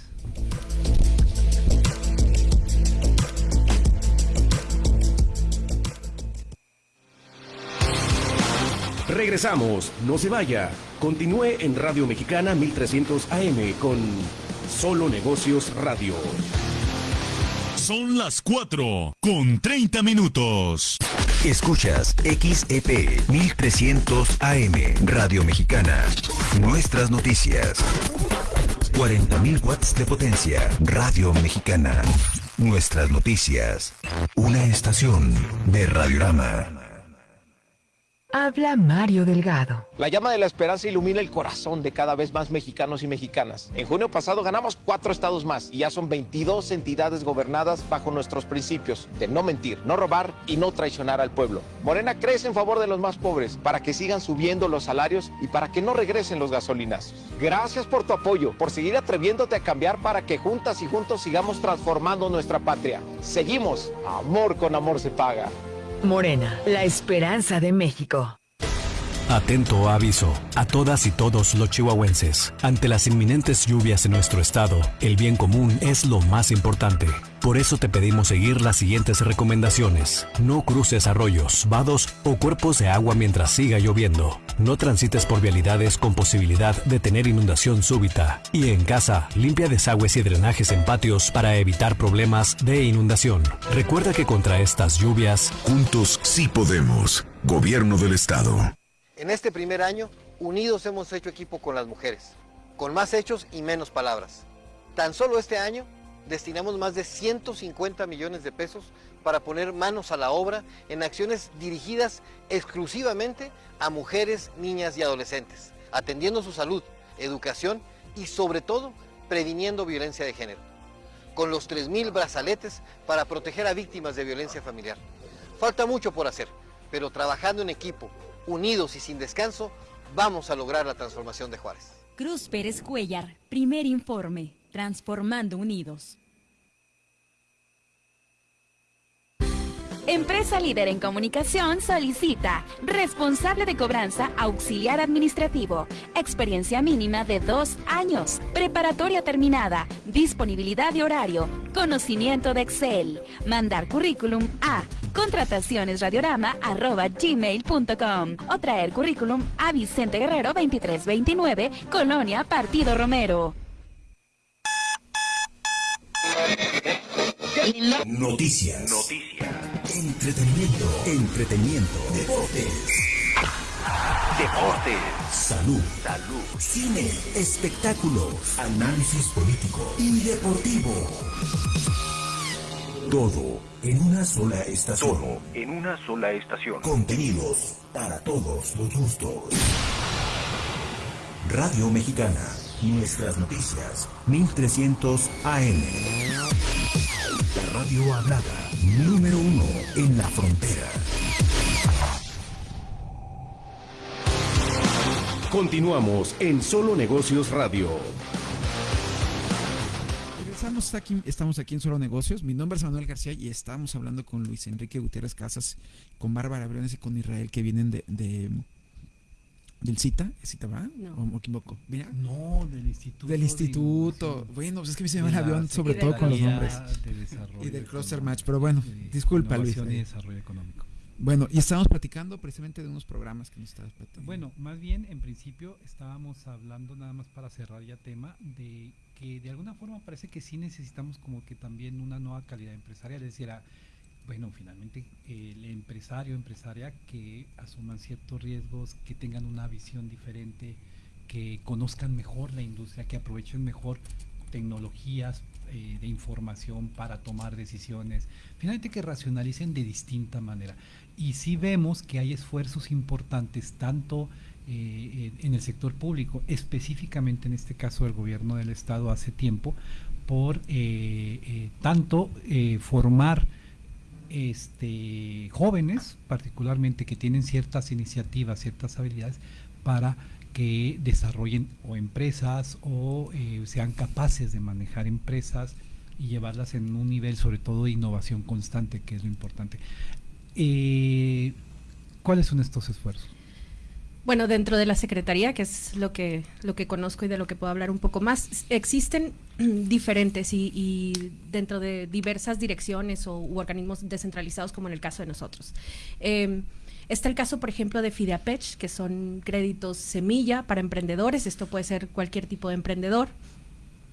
Regresamos, no se vaya. Continúe en Radio Mexicana 1300 AM con Solo Negocios Radio. Son las 4 con 30 minutos. Escuchas XEP 1300 AM Radio Mexicana. Nuestras noticias. 40.000 watts de potencia. Radio Mexicana. Nuestras noticias. Una estación de Radiorama. Habla Mario Delgado. La llama de la esperanza ilumina el corazón de cada vez más mexicanos y mexicanas. En junio pasado ganamos cuatro estados más y ya son 22 entidades gobernadas bajo nuestros principios de no mentir, no robar y no traicionar al pueblo. Morena crece en favor de los más pobres para que sigan subiendo los salarios y para que no regresen los gasolinazos. Gracias por tu apoyo, por seguir atreviéndote a cambiar para que juntas y juntos sigamos transformando nuestra patria. Seguimos. Amor con amor se paga. Morena, la esperanza de México. Atento aviso a todas y todos los chihuahuenses. Ante las inminentes lluvias en nuestro estado, el bien común es lo más importante. Por eso te pedimos seguir las siguientes recomendaciones. No cruces arroyos, vados o cuerpos de agua mientras siga lloviendo. No transites por vialidades con posibilidad de tener inundación súbita. Y en casa, limpia desagües y drenajes en patios para evitar problemas de inundación. Recuerda que contra estas lluvias, Juntos sí podemos. Gobierno del Estado. En este primer año, unidos hemos hecho equipo con las mujeres, con más hechos y menos palabras. Tan solo este año destinamos más de 150 millones de pesos para poner manos a la obra en acciones dirigidas exclusivamente a mujeres, niñas y adolescentes, atendiendo su salud, educación y sobre todo previniendo violencia de género. Con los 3.000 brazaletes para proteger a víctimas de violencia familiar. Falta mucho por hacer, pero trabajando en equipo, unidos y sin descanso, vamos a lograr la transformación de Juárez. Cruz Pérez Cuellar, primer informe, Transformando Unidos. Empresa líder en comunicación solicita responsable de cobranza auxiliar administrativo, experiencia mínima de dos años, preparatoria terminada, disponibilidad de horario, conocimiento de Excel, mandar currículum a contratacionesradiorama.gmail.com o traer currículum a Vicente Guerrero 2329, Colonia Partido Romero. Noticias. Entretenimiento. Entretenimiento. Deportes. Deportes. Salud. Salud. Cine. Espectáculos. Análisis político y deportivo. Todo en una sola estación. Todo en una sola estación. Contenidos para todos los gustos. Radio Mexicana. Nuestras noticias. 1300 AM. La radio hablada. Número uno en la frontera. Continuamos en Solo Negocios Radio. Regresamos aquí, estamos aquí en Solo Negocios. Mi nombre es Manuel García y estamos hablando con Luis Enrique Gutiérrez Casas, con Bárbara Briones y con Israel que vienen de, de del CITA, ¿CITA va? No. ¿O me equivoco? Mira. No, del instituto. Del de instituto. innovación. Bueno, pues es que me se me De va el avión, sobre todo con los nombres. De Desarrollo Y del cluster Económico. match, pero bueno, De disculpa Luis. Y Desarrollo Económico. Bueno, y estábamos platicando precisamente de unos programas que nos estabas platicando. Bueno, más bien en principio estábamos hablando nada más para cerrar ya tema de que de alguna forma parece que sí necesitamos como que también una nueva calidad empresarial, es decir, a- bueno, finalmente el empresario, empresaria que asuman ciertos riesgos, que tengan una visión diferente, que conozcan mejor la industria, que aprovechen mejor tecnologías eh, de información para tomar decisiones, finalmente que racionalicen de distinta manera. Y sí vemos que hay esfuerzos importantes tanto eh, en el sector público, específicamente en este caso del gobierno del estado hace tiempo, por eh, eh, tanto eh, formar este, jóvenes, particularmente que tienen ciertas iniciativas, ciertas habilidades, para que desarrollen o empresas o eh, sean capaces de manejar empresas y llevarlas en un nivel sobre todo de innovación constante, que es lo importante. Eh, ¿Cuáles son estos esfuerzos? Bueno, dentro de la Secretaría, que es lo que, lo que conozco y de lo que puedo hablar un poco más, existen diferentes y, dentro de diversas direcciones o u organismos descentralizados, como en el caso de nosotros. Eh, Está el caso, por ejemplo, de Fideapech, que son créditos semilla para emprendedores. Esto puede ser cualquier tipo de emprendedor.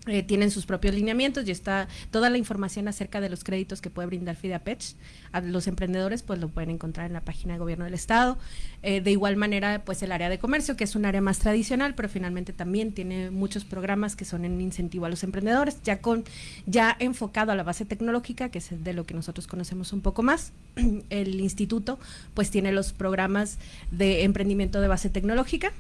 Eh, tienen sus propios lineamientos y está toda la información acerca de los créditos que puede brindar FIDAPECH a los emprendedores, pues lo pueden encontrar en la página de gobierno del estado. Eh, de igual manera, pues el área de comercio, que es un área más tradicional, pero finalmente también tiene muchos programas que son en incentivo a los emprendedores, ya con ya enfocado a la base tecnológica, que es de lo que nosotros conocemos un poco más. El instituto, pues tiene los programas de emprendimiento de base tecnológica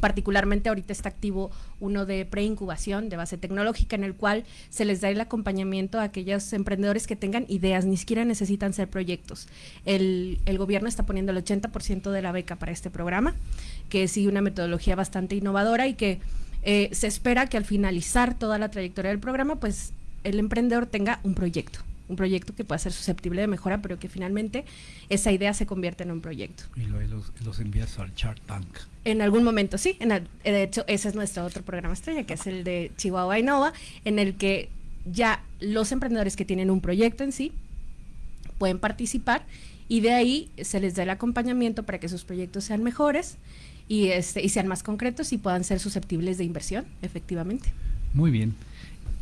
Particularmente ahorita está activo uno de preincubación de base tecnológica en el cual se les da el acompañamiento a aquellos emprendedores que tengan ideas, ni siquiera necesitan ser proyectos. El, el gobierno está poniendo el 80% de la beca para este programa, que sigue una metodología bastante innovadora y que eh, se espera que al finalizar toda la trayectoria del programa, pues el emprendedor tenga un proyecto un proyecto que pueda ser susceptible de mejora, pero que finalmente esa idea se convierte en un proyecto. Y luego los, envías al Shark Tank. En algún momento, sí. En de hecho, ese es nuestro otro programa estrella, que es el de Chihuahua Innova, en el que ya los emprendedores que tienen un proyecto en sí pueden participar y de ahí se les da el acompañamiento para que sus proyectos sean mejores y, este, y sean más concretos y puedan ser susceptibles de inversión, efectivamente. Muy bien.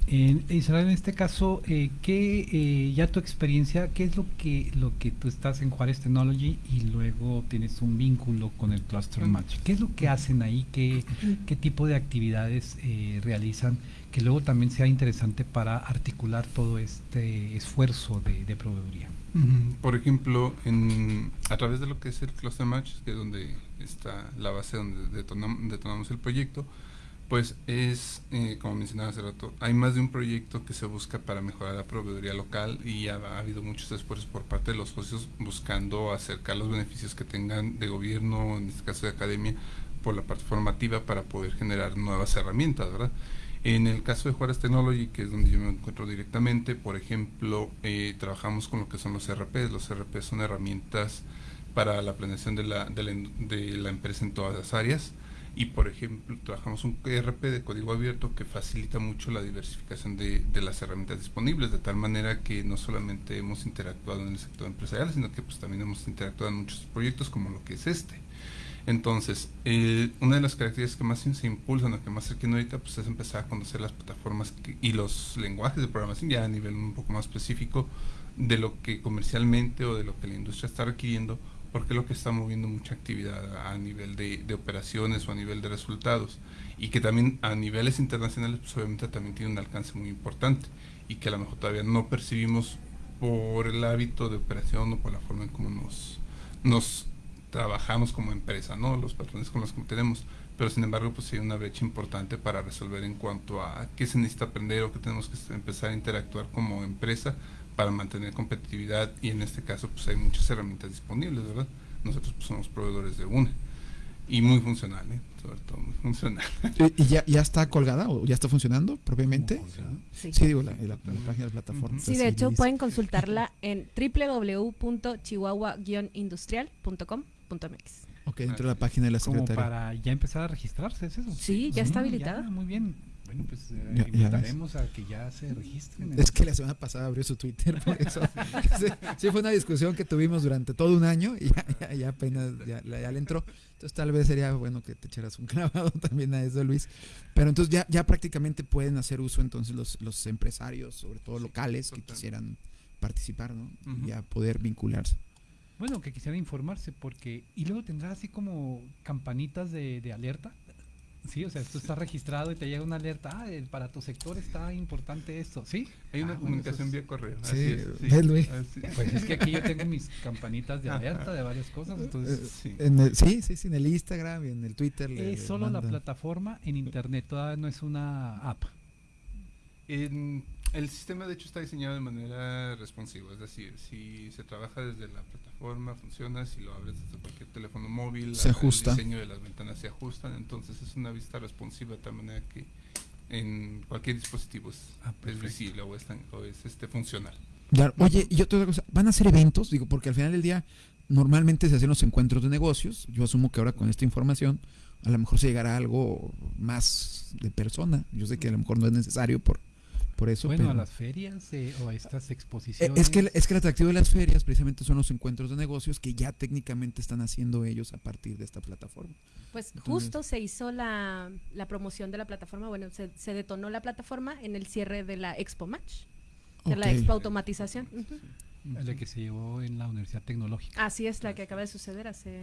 En Israel, en este caso, eh, ¿qué, eh, ya tu experiencia, qué es lo que lo que tú estás en Juárez Technology y luego tienes un vínculo con el Cluster Match? ¿Qué es lo que hacen ahí? ¿Qué, qué tipo de actividades eh, realizan? Que luego también sea interesante para articular todo este esfuerzo de, de proveeduría. Por ejemplo, en, a través de lo que es el Cluster Match, que es donde está la base donde detonamos el proyecto, pues es, eh, como mencionaba hace rato, hay más de un proyecto que se busca para mejorar la proveeduría local y ha, habido muchos esfuerzos por parte de los socios buscando acercar los beneficios que tengan de gobierno, en este caso de academia, por la parte formativa para poder generar nuevas herramientas, ¿verdad? En el caso de Juárez Technology, que es donde yo me encuentro directamente, por ejemplo, eh, trabajamos con lo que son los RPs. Los RPs son herramientas para la planeación de la, empresa en todas las áreas y por ejemplo trabajamos un ERP de código abierto que facilita mucho la diversificación de, las herramientas disponibles, de tal manera que no solamente hemos interactuado en el sector empresarial, sino que pues también hemos interactuado en muchos proyectos como lo que es este. Entonces, una de las características que más se impulsan o que más se ahorita pues es empezar a conocer las plataformas y los lenguajes de programación ya a nivel un poco más específico de lo que comercialmente o de lo que la industria está requiriendo porque es lo que está moviendo mucha actividad a nivel de, operaciones o a nivel de resultados. Y que también a niveles internacionales pues obviamente también tiene un alcance muy importante. Y que a lo mejor todavía no percibimos por el hábito de operación o por la forma en cómo nos, nos trabajamos como empresa, ¿no? Los patrones con los que tenemos, pero sin embargo pues hay una brecha importante para resolver en cuanto a qué se necesita aprender o qué tenemos que empezar a interactuar como empresa para mantener competitividad y en este caso pues hay muchas herramientas disponibles, ¿verdad? Nosotros pues, somos proveedores de una y muy funcional, ¿eh? sobre todo muy funcional. ¿Y, ya, ya, está colgada o ya está funcionando propiamente? Sí. sí, digo, la, la, página de la plataforma. Sí, de hecho pueden consultarla en www.chihuahuaguionindustrial.com.mx. Ok, dentro de la página de la Secretaría. Como para ya empezar a registrarse, ¿es eso? Sí, ya está habilitada. muy bien. Bueno, pues eh, invitaremos a que ya se registren. Es que la semana pasada abrió su Twitter, por eso. sí, fue una discusión que tuvimos durante todo un año y ya, apenas ya, le entró. Entonces tal vez sería bueno que te echaras un clavado también a eso, Luis. Pero entonces ya, ya prácticamente pueden hacer uso entonces los, los empresarios, sobre todo locales, que quisieran participar, ¿no? Ya poder vincularse. Bueno, que quisieran informarse porque... Y luego tendrá así como campanitas de, de alerta Sí, o sea, esto está registrado y te llega una alerta, ah, para tu sector está importante esto, ¿sí? Hay una ah, comunicación vía correo. Sí, sí. Luis. Pues es que aquí yo tengo mis campanitas de alerta de varias cosas, entonces... Eh, sí. En el, sí, sí, sí, en el Instagram y en el Twitter. Es solo la plataforma en internet, todavía no es una app. En, el sistema de hecho está diseñado de manera responsiva, es decir, si se trabaja desde la plataforma, funciona, si lo abres desde cualquier teléfono móvil, se ajusta. el diseño de las ventanas se ajustan, entonces es una vista responsiva de tal manera que en cualquier dispositivo es, ah, visible o es, o es este funcional. Oye, y otra cosa, ¿van a hacer eventos? Digo, porque al final del día normalmente se hacen los encuentros de negocios. Yo asumo que ahora con esta información a lo mejor se llegará a algo más de persona. Yo sé que a lo mejor no es necesario por, por eso. Bueno, pero- a las ferias eh, o a estas Eh, exposiciones. Es que, el- es que el atractivo de las ferias precisamente son los encuentros de negocios que ya técnicamente están haciendo ellos a partir de esta plataforma. Pues Entonces- justo se hizo la, la promoción de la plataforma, bueno, se, se detonó la plataforma en el cierre de la Expo Match, de la Ok. Expo Automatización. La que se llevó en la Universidad Tecnológica. Así es, la que acaba de suceder hace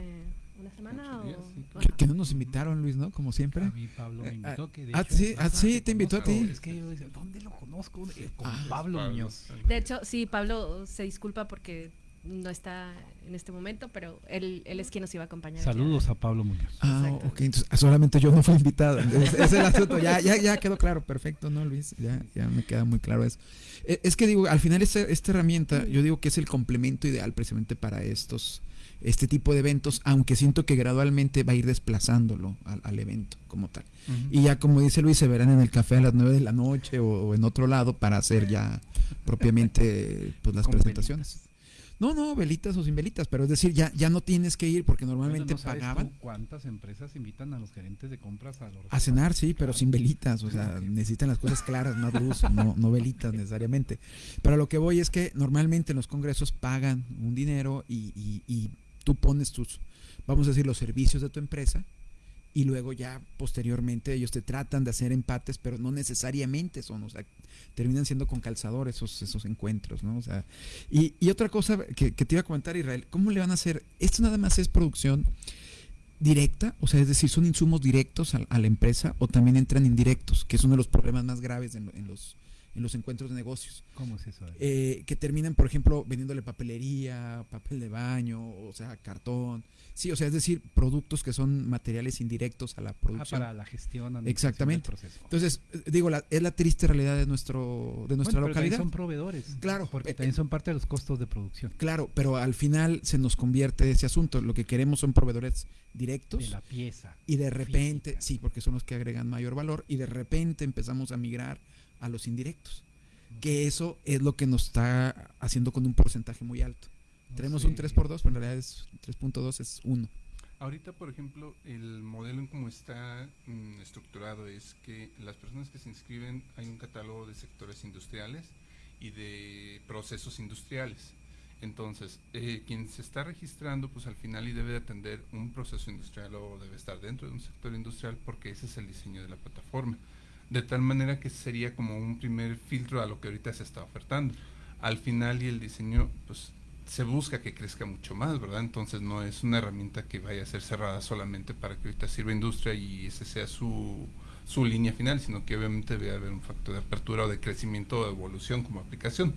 una semana o... Que, que no nos invitaron, Luis, ¿no? Como siempre. A mí Pablo me invitó. ah, Que de ah, hecho, sí, ah, "Rafa, sí, te invitó a conozco". ti. Es que yo decía, ¿dónde lo conozco? Eh, con Ah, Pablo Pablo. Muñoz. De hecho, sí, Pablo se disculpa porque no está en este momento, pero él, él es quien nos iba a acompañar. Saludos a Pablo Muñoz. Ah, Exacto. ok, entonces ah, solamente yo no fui invitado. Es, es el asunto, ya, ya, ya quedó claro, perfecto, ¿no, Luis? Ya, ya me queda muy claro eso. Eh, Es que digo, al final esta, esta herramienta, yo digo que es el complemento ideal precisamente para estos, este tipo de eventos, aunque siento que gradualmente va a ir desplazándolo al, al evento como tal. Y ya como dice Luis, se verán en el café a las 9 de la noche o, o en otro lado para hacer ya propiamente pues, las presentaciones. No, no, velitas o sin velitas, pero es decir, ya, ya no tienes que ir porque normalmente Bueno, ¿no sabes pagaban. ¿Cuántas empresas invitan a los gerentes de compras a los A cenar, sí, pero sin velitas, o sea, necesitan las cosas claras, más luz, no, no velitas necesariamente. Pero lo que voy es que normalmente en los congresos pagan un dinero y, y- y tú pones tus, vamos a decir, los servicios de tu empresa y luego ya posteriormente ellos te tratan de hacer empates, pero no necesariamente son, o sea, terminan siendo con calzador esos, esos encuentros, ¿no? O sea, y, y otra cosa que, te iba a comentar, Israel, ¿cómo le van a hacer? Esto nada más es producción directa, o sea, es decir, son insumos directos a, a la empresa o también entran indirectos, que es uno de los problemas más graves en, en los, en los encuentros de negocios. ¿Cómo es eso? Eh, que terminan, por ejemplo, vendiéndole papelería, papel de baño, o sea, cartón. Sí, o sea, es decir, productos que son materiales indirectos a la Ah, producción. para la gestión. del Exactamente. proceso. Entonces, eh, digo, la- es la triste realidad de nuestro de nuestra Bueno, pero también localidad. son proveedores. Claro, Porque eh, también son parte de los costos de producción. Claro, pero al final se nos convierte ese asunto. Lo que queremos son proveedores directos. De la pieza. Y de repente, sí, porque son los que agregan mayor valor, y de repente empezamos a migrar a los indirectos. Que eso es lo que nos está haciendo con un porcentaje muy alto. Tenemos un Sí. 3 por 2, pero en realidad es 3.2 es 1. Ahorita, por ejemplo, el modelo en cómo está mm, estructurado es que las personas que se inscriben hay un catálogo de sectores industriales y de procesos industriales. Entonces, eh, quien se está registrando, pues al final y debe de atender un proceso industrial o debe estar dentro de un sector industrial porque ese es el diseño de la plataforma. De tal manera que sería como un primer filtro a lo que ahorita se está ofertando. Al final y el diseño, pues se busca que crezca mucho más, ¿verdad? Entonces no es una herramienta que vaya a ser cerrada solamente para que ahorita sirva industria y ese sea su, su línea final, sino que obviamente debe haber un factor de apertura o de crecimiento o de evolución como aplicación.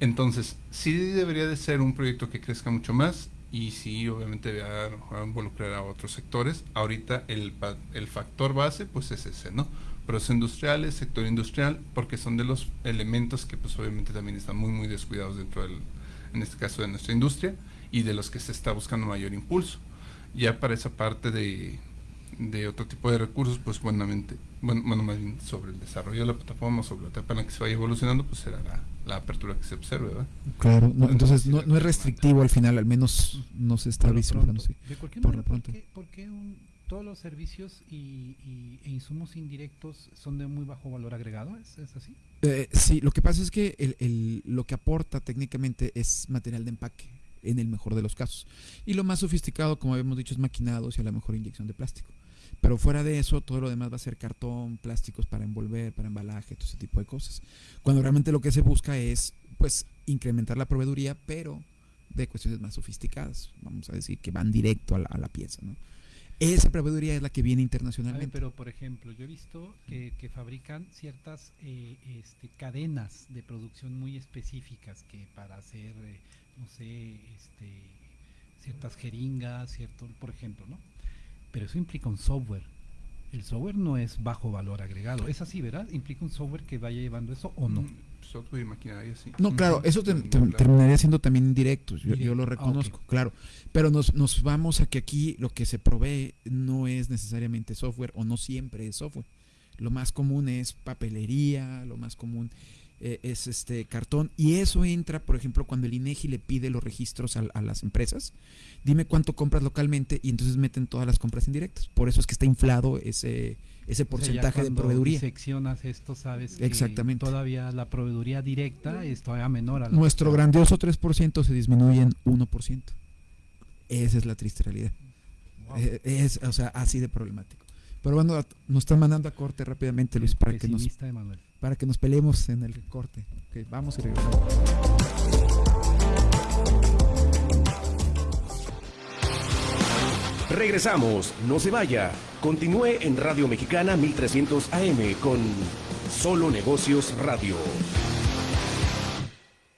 Entonces, sí debería de ser un proyecto que crezca mucho más y sí, obviamente debe involucrar a otros sectores. Ahorita el, el factor base, pues es ese, ¿no? Procesos industriales, sector industrial, porque son de los elementos que pues obviamente también están muy, muy descuidados dentro del, en este caso de nuestra industria, y de los que se está buscando mayor impulso. Ya para esa parte de, de otro tipo de recursos, pues buenamente, bueno, bueno, más bien sobre el desarrollo de la plataforma, sobre la etapa en la que se vaya evolucionando, pues será la, la apertura que se observe, ¿verdad? Claro, no, entonces no, no es restrictivo al final, al menos no se está sí. De cualquier Por manera, lo ¿por pronto. qué, por qué un- todos los servicios y, e insumos indirectos son de muy bajo valor agregado? ¿Es, así? Eh, sí, lo que pasa es que el, lo que aporta técnicamente es material de empaque, en el mejor de los casos. Y lo más sofisticado, como habíamos dicho, es maquinados y a lo mejor inyección de plástico. Pero fuera de eso, todo lo demás va a ser cartón, plásticos para envolver, para embalaje, todo ese tipo de cosas. Cuando realmente lo que se busca es, pues, incrementar la proveeduría, pero de cuestiones más sofisticadas, vamos a decir, que van directo a la pieza, ¿no? Esa proveeduría es la que viene ver, internacionalmente. pero por ejemplo, yo he visto que, que fabrican ciertas eh, este, cadenas de producción muy específicas que para hacer, eh, no sé, este, ciertas jeringas, cierto, por ejemplo, ¿no? Pero eso implica un software. El software no es bajo valor agregado. Es así, ¿verdad? ¿Implica un software que vaya llevando eso o no? Mm, Software y maquinaria, sí. No, claro, eso te- te- terminaría siendo también indirectos, yo, lo Ah, reconozco, claro. Pero nos, nos vamos a que aquí lo que se provee no es necesariamente software o no siempre es software. Lo más común es papelería, lo más común eh, es este cartón y eso entra, por ejemplo, cuando el INEGI le pide los registros a, a, las empresas, dime cuánto compras localmente y entonces meten todas las compras indirectas. Por eso es que está inflado ese ese porcentaje o sea, de proveeduría. seccionas esto, sabes que Exactamente. todavía la proveeduría directa es todavía menor a la Nuestro grandioso 3% se disminuye en 1%. Esa es la triste realidad. Wow. Es, es, o sea, así de problemático. Pero bueno, nos están mandando a corte rápidamente, Luis, para que, nos, para que nos peleemos en el corte. Okay, vamos y regresamos. Regresamos, no se vaya. Continúe en Radio Mexicana 1300 AM con Solo Negocios Radio.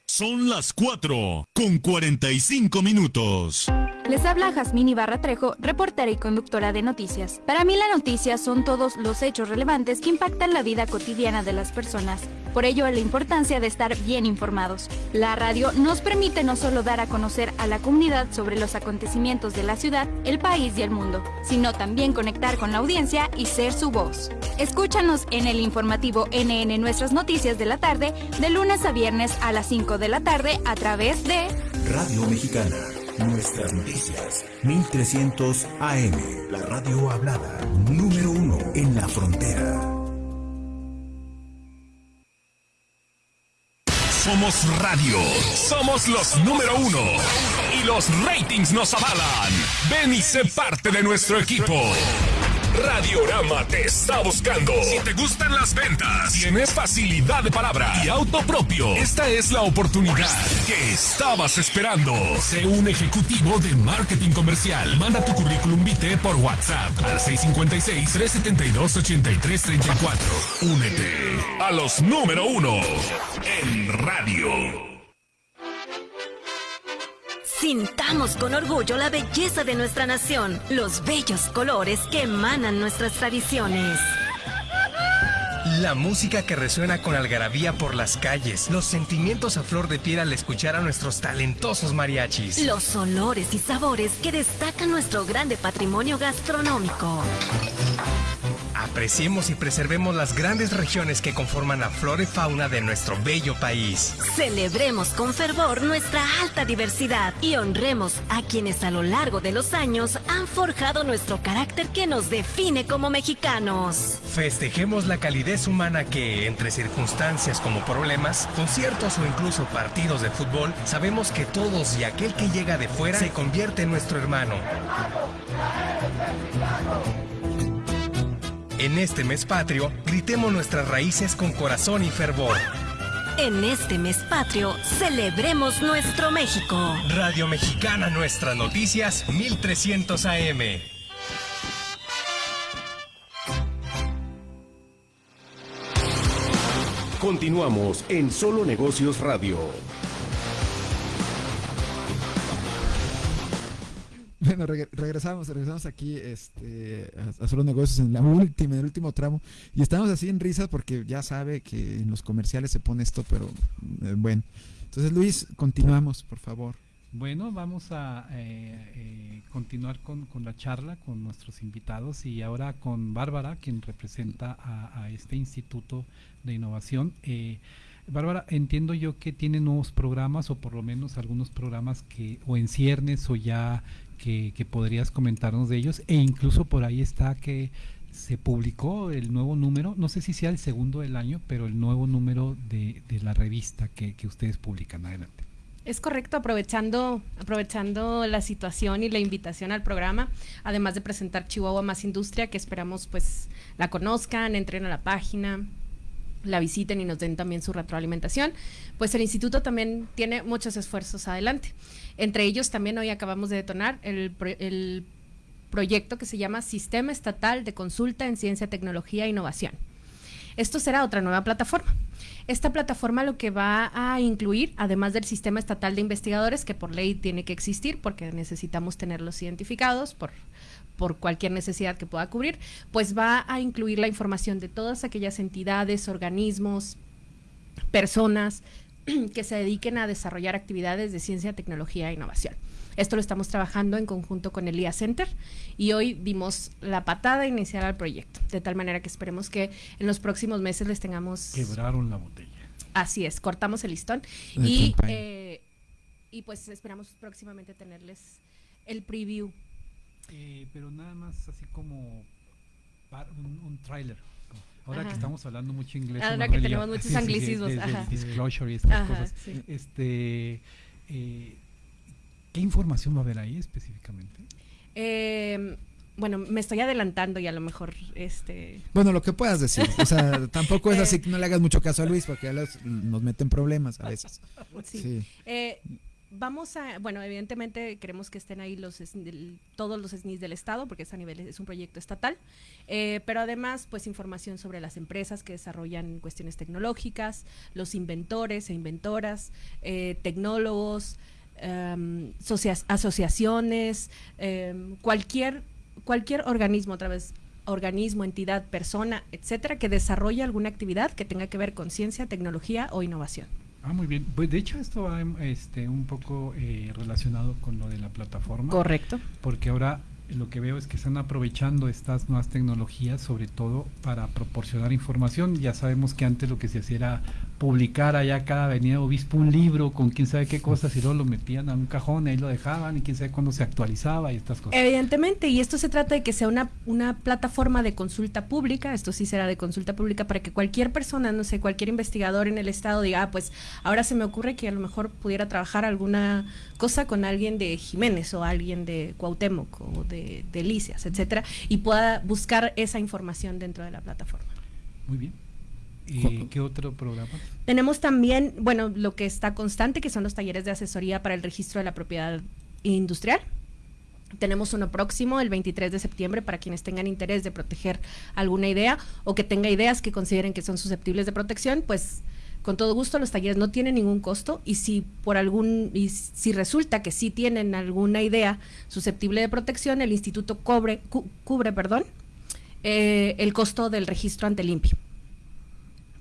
Son las 4 con 45 minutos. Les habla Jazmín Ibarra Trejo, reportera y conductora de noticias. Para mí la noticia son todos los hechos relevantes que impactan la vida cotidiana de las personas. Por ello, la importancia de estar bien informados. La radio nos permite no solo dar a conocer a la comunidad sobre los acontecimientos de la ciudad, el país y el mundo, sino también conectar con la audiencia y ser su voz. Escúchanos en el informativo NN Nuestras Noticias de la tarde, de lunes a viernes a las 5 de la tarde a través de Radio Mexicana. Nuestras noticias, 1300 AM, la radio hablada, número uno en la frontera. Somos radio, somos los número uno y los ratings nos avalan. Ven y sé parte de nuestro equipo. Radiorama te está buscando. Si te gustan las ventas, tienes facilidad de palabra y auto propio, esta es la oportunidad que estabas esperando. Sé un ejecutivo de marketing comercial. Manda tu currículum vitae por WhatsApp al 656-372-8334. Únete a los número uno en radio. Sintamos con orgullo la belleza de nuestra nación, los bellos colores que emanan nuestras tradiciones. La música que resuena con algarabía por las calles, los sentimientos a flor de piel al escuchar a nuestros talentosos mariachis. Los olores y sabores que destacan nuestro grande patrimonio gastronómico. Apreciemos y preservemos las grandes regiones que conforman la flora y fauna de nuestro bello país. Celebremos con fervor nuestra alta diversidad y honremos a quienes a lo largo de los años han forjado nuestro carácter que nos define como mexicanos. Festejemos la calidez humana que, entre circunstancias como problemas, conciertos o incluso partidos de fútbol, sabemos que todos y aquel que llega de fuera se convierte en nuestro hermano. En este mes patrio, gritemos nuestras raíces con corazón y fervor. En este mes patrio, celebremos nuestro México. Radio Mexicana Nuestras Noticias 1300 AM. Continuamos en Solo Negocios Radio. Bueno, reg regresamos, regresamos aquí este, a, a, solo negocios en la última, en el último tramo. Y estamos así en risas porque ya sabe que en los comerciales se pone esto, pero eh, bueno. Entonces, Luis, continuamos, por favor. Bueno, vamos a eh, eh, continuar con, con, la charla con nuestros invitados y ahora con Bárbara, quien representa a, a este Instituto de Innovación. Bárbara, entiendo yo que tiene nuevos programas o por lo menos algunos programas que o en ciernes o ya que, que, podrías comentarnos de ellos e incluso por ahí está que se publicó el nuevo número, no sé si sea el segundo del año, pero el nuevo número de, de la revista que, que, ustedes publican. Adelante. Es correcto, aprovechando, aprovechando la situación y la invitación al programa, además de presentar Chihuahua Más Industria, que esperamos pues la conozcan, entren a la página, la visiten y nos den también su retroalimentación, pues el instituto también tiene muchos esfuerzos adelante. Entre ellos también hoy acabamos de detonar el, el proyecto que se llama Sistema Estatal de Consulta en Ciencia, Tecnología e Innovación. Esto será otra nueva plataforma. Esta plataforma lo que va a incluir, además del sistema estatal de investigadores, que por ley tiene que existir porque necesitamos tenerlos identificados por, por cualquier necesidad que pueda cubrir, pues va a incluir la información de todas aquellas entidades, organismos, personas que se dediquen a desarrollar actividades de ciencia, tecnología e innovación. Esto lo estamos trabajando en conjunto con el IA Center y hoy dimos la patada inicial al proyecto, de tal manera que esperemos que en los próximos meses les tengamos... Quebraron la botella. Así es, cortamos el listón y, eh, y pues esperamos próximamente tenerles el preview. Eh, pero nada más así como un, un tráiler. Ahora Ajá. que estamos hablando mucho inglés. Ahora que tenemos muchos sí, sí, sí, anglicismos, de- ajá. disclosure y estas Ajá, cosas. sí. Este, eh, ¿Qué información va a haber ahí específicamente? Eh, bueno, me estoy adelantando y a lo mejor este Bueno, lo que puedas decir. O sea, tampoco es Eh. así que no le hagas mucho caso a Luis porque ya los- nos meten problemas a veces. Sí. Sí. Eh, vamos a, bueno, evidentemente queremos que estén ahí los todos los SNIs del Estado, porque es a nivel, es un proyecto estatal, eh, pero además, pues información sobre las empresas que desarrollan cuestiones tecnológicas, los inventores e inventoras, eh, tecnólogos, socia- asociaciones, em, cualquier, cualquier organismo, otra vez, organismo, entidad, persona, etcétera, que desarrolle alguna actividad que tenga que ver con ciencia, tecnología o innovación. Ah, muy bien. Pues de hecho esto va este, un poco eh, relacionado con lo de la plataforma. Correcto. Porque ahora lo que veo es que están aprovechando estas nuevas tecnologías, sobre todo para proporcionar información. Ya sabemos que antes lo que se hacía era publicar allá cada avenida obispo un libro con quién sabe qué cosas y luego lo metían a un cajón y ahí lo dejaban y quién sabe cuándo se actualizaba y estas cosas. Evidentemente, y esto se trata de que sea una, una plataforma de consulta pública, esto sí será de consulta pública para que cualquier persona, no sé, cualquier investigador en el estado diga, ah, pues ahora se me ocurre que a lo mejor pudiera trabajar alguna cosa con alguien de Jiménez o alguien de Cuauhtémoc o de, de Licias, etcétera, y pueda buscar esa información dentro de la plataforma. Muy bien. ¿Y qué otro programa? Tenemos también, bueno, lo que está constante, que son los talleres de asesoría para el registro de la propiedad industrial. Tenemos uno próximo, el 23 de septiembre, para quienes tengan interés de proteger alguna idea o que tenga ideas que consideren que son susceptibles de protección, pues con todo gusto los talleres no tienen ningún costo y si por algún y si resulta que sí tienen alguna idea susceptible de protección, el instituto cobre, cu- cubre, perdón, eh, el costo del registro ante limpio.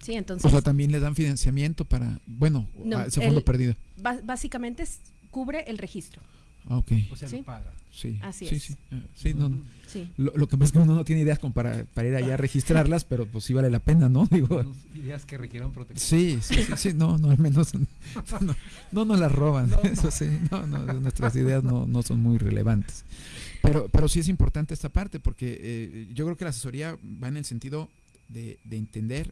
Sí, entonces O sea, también le dan financiamiento para, bueno, No, ese fondo el- perdido. básicamente es- cubre el registro. Ah, ok. O sea, Sí. paga. Sí, Así sí, es. sí, ah, sí, no, no. Sí. Lo, lo que pasa es que uno no tiene ideas como para, para ir allá a registrarlas, pero pues sí vale la pena, ¿no? Digo, Ideas que requieran protección. sí, sí, sí, sí, no, no, al menos no, no nos las roban, eso sí, no, no, nuestras ideas no, no son muy relevantes. Pero, pero sí es importante esta parte, porque eh, yo creo que la asesoría va en el sentido de, de entender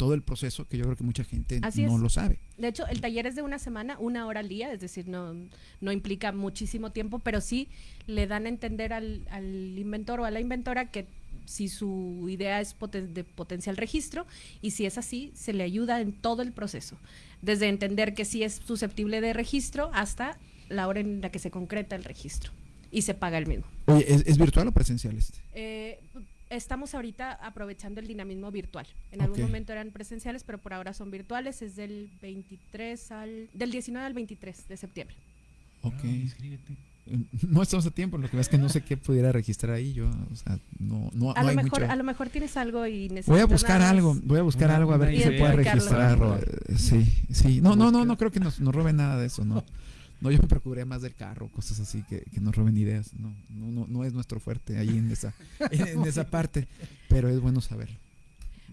todo el proceso, que yo creo que mucha gente Así no es. lo sabe. De hecho, el taller es de una semana, una hora al día, es decir, no, no implica muchísimo tiempo, pero sí le dan a entender al, al inventor o a la inventora que si su idea es poten- de potencial registro y si es así, se le ayuda en todo el proceso, desde entender que sí es susceptible de registro hasta la hora en la que se concreta el registro y se paga el mismo. Oye, ¿es, es virtual o presencial este? Eh, estamos ahorita aprovechando el dinamismo virtual. En algún momento eran presenciales, pero por ahora son virtuales. Es del 23 al del 19 al 23 de septiembre. Ok. Ah, inscríbete. Eh, No estamos a tiempo, lo que pasa es que no sé qué pudiera registrar ahí yo, o sea, no, no, a no lo hay mejor mucho. a lo mejor tienes algo y necesitas Voy a buscar algo, voy a buscar Una- algo a ver qué se puede registrar. eh, Sí, sí. No, no, no, no creo que nos, nos roben nada de eso, no. No, yo me preocuparía más del carro, cosas así que, que nos roben ideas. No, no, no, no es nuestro fuerte ahí en esa, en, en esa parte, pero es bueno saber.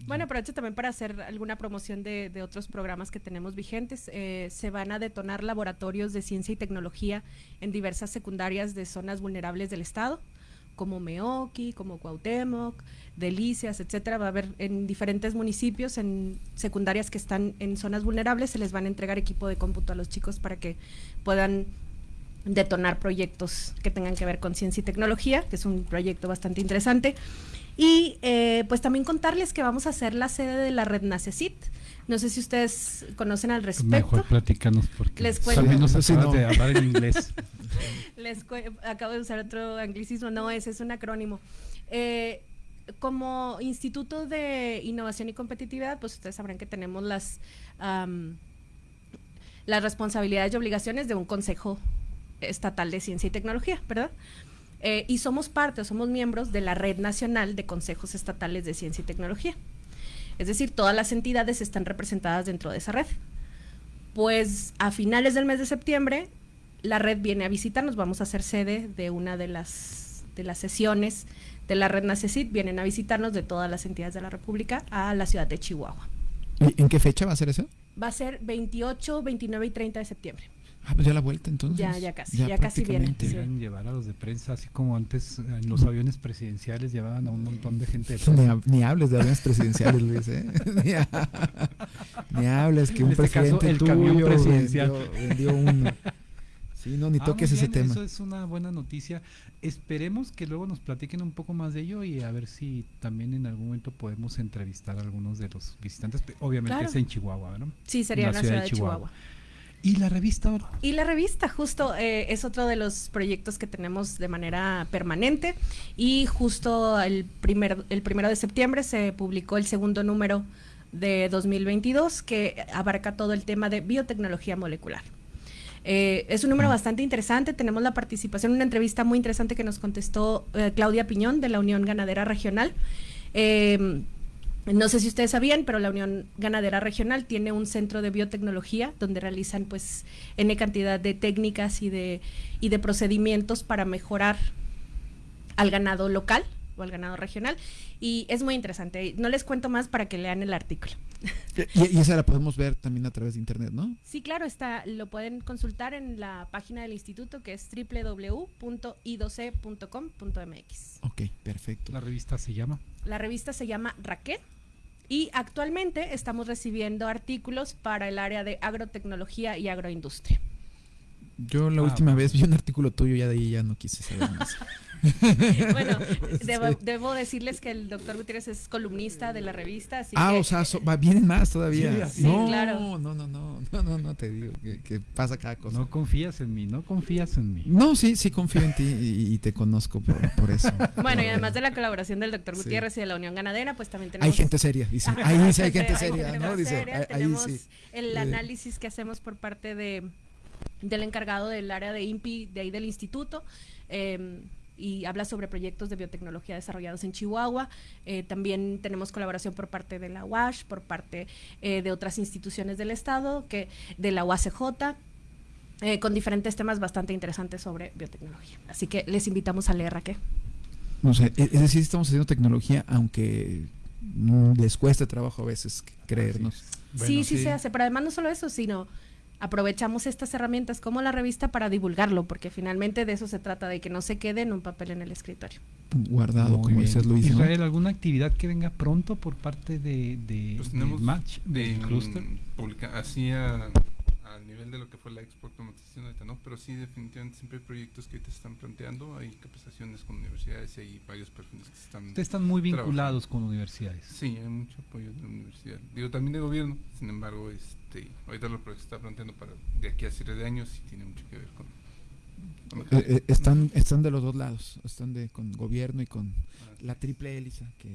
Bueno, aprovecho también para hacer alguna promoción de, de otros programas que tenemos vigentes. Eh, se van a detonar laboratorios de ciencia y tecnología en diversas secundarias de zonas vulnerables del estado, como Meoqui, como Cuauhtémoc, Delicias, etcétera. Va a haber en diferentes municipios, en secundarias que están en zonas vulnerables, se les van a entregar equipo de cómputo a los chicos para que puedan detonar proyectos que tengan que ver con ciencia y tecnología, que es un proyecto bastante interesante. Y eh, pues también contarles que vamos a hacer la sede de la red Nacecit. No sé si ustedes conocen al respecto. Mejor platicanos porque Les cuento. también nos no. de hablar en inglés. Les acabo de usar otro anglicismo, no, ese es un acrónimo. Eh, como Instituto de Innovación y Competitividad, pues ustedes sabrán que tenemos las, las responsabilidades y obligaciones de un Consejo Estatal de Ciencia y Tecnología, ¿verdad? Eh, y somos parte, somos miembros de la Red Nacional de Consejos Estatales de Ciencia y Tecnología. Es decir, todas las entidades están representadas dentro de esa red. Pues a finales del mes de septiembre, la red viene a visitarnos, vamos a ser sede de una de las, de las sesiones de la red Nacecit, vienen a visitarnos de todas las entidades de la República a la ciudad de Chihuahua. ¿Y ¿En qué fecha va a ser eso? Va a ser 28, 29 y 30 de septiembre. Ah, pues ya la vuelta entonces. Ya, ya casi, ya, casi viene. Sí. llevar a los de prensa, así como antes en los aviones presidenciales llevaban a un montón de gente. De ni, ni, hables de aviones presidenciales, Luis, ¿eh? ni, ha, ni, hables que un este presidente caso, el tuyo camión presidencial vendió, vendió uno. Sí, no, ni ah, toques ese tema. Eso es una buena noticia. Esperemos que luego nos platiquen un poco más de ello y a ver si también en algún momento podemos entrevistar a algunos de los visitantes. Obviamente claro. es en Chihuahua, ¿no? Sí, sería en la, ciudad, de Chihuahua. Chihuahua. ¿Y la revista ahora? Y la revista, justo, eh, es otro de los proyectos que tenemos de manera permanente. Y justo el, primer, el primero de septiembre se publicó el segundo número de 2022 que abarca todo el tema de biotecnología molecular. Eh, es un número bastante interesante. Tenemos la participación una entrevista muy interesante que nos contestó eh, Claudia Piñón de la Unión Ganadera Regional. Eh, no sé si ustedes sabían, pero la Unión Ganadera Regional tiene un centro de biotecnología donde realizan pues N cantidad de técnicas y de, y de procedimientos para mejorar al ganado local o al ganado regional. Y es muy interesante. No les cuento más para que lean el artículo. Y, esa la podemos ver también a través de internet, ¿no? Sí, claro, está, lo pueden consultar en la página del instituto que es www.i12.com.mx. Ok, perfecto. ¿La revista se llama? La revista se llama Raquel y actualmente estamos recibiendo artículos para el área de agrotecnología y agroindustria. Yo la ah, última vez vi un artículo tuyo y ya de ahí ya no quise saber más. bueno, debo, decirles que el doctor Gutiérrez es columnista de la revista. ah, o sea, vienen más todavía. Sí, no, claro. No, no, no, no, no, no, te digo que, pasa cada cosa. No confías en mí, no confías en mí. No, sí, sí confío en ti y, te conozco por, eso. Bueno, y además de la colaboración del doctor Gutiérrez y de la Unión Ganadera, pues también tenemos... Hay gente seria, dice. ahí sí hay gente seria, ¿no? Dice, tenemos el análisis que hacemos por parte de del encargado del área de INPI de ahí del instituto. Eh, y habla sobre proyectos de biotecnología desarrollados en Chihuahua. Eh, también tenemos colaboración por parte de la UASH, por parte eh, de otras instituciones del Estado, que de la UACJ. Eh, con diferentes temas bastante interesantes sobre biotecnología. Así que les invitamos a leer Raquel. No sé, es decir, estamos haciendo tecnología, aunque les cuesta trabajo a veces creernos. sí, sí, se hace, pero además no solo eso, sino aprovechamos estas herramientas como la revista para divulgarlo, porque finalmente de eso se trata, de que no se quede en un papel en el escritorio. Guardado, como dices Luis. Israel, ¿alguna actividad que venga pronto por parte de, de, pues Match, de, Cluster? Así a, nivel de lo que fue la Expo Automatización ahorita, ¿no? Pero sí, definitivamente siempre hay proyectos que te están planteando, hay capacitaciones con universidades y hay varios perfiles que están... Te están muy vinculados con universidades. Sí, hay mucho apoyo de la universidad. Digo, también de gobierno, sin embargo, es este, ahorita lo que se está planteando para de aquí a siete de años y tiene mucho que ver con, eh, eh, están están de los dos lados están de con gobierno y con ah, la triple hélice que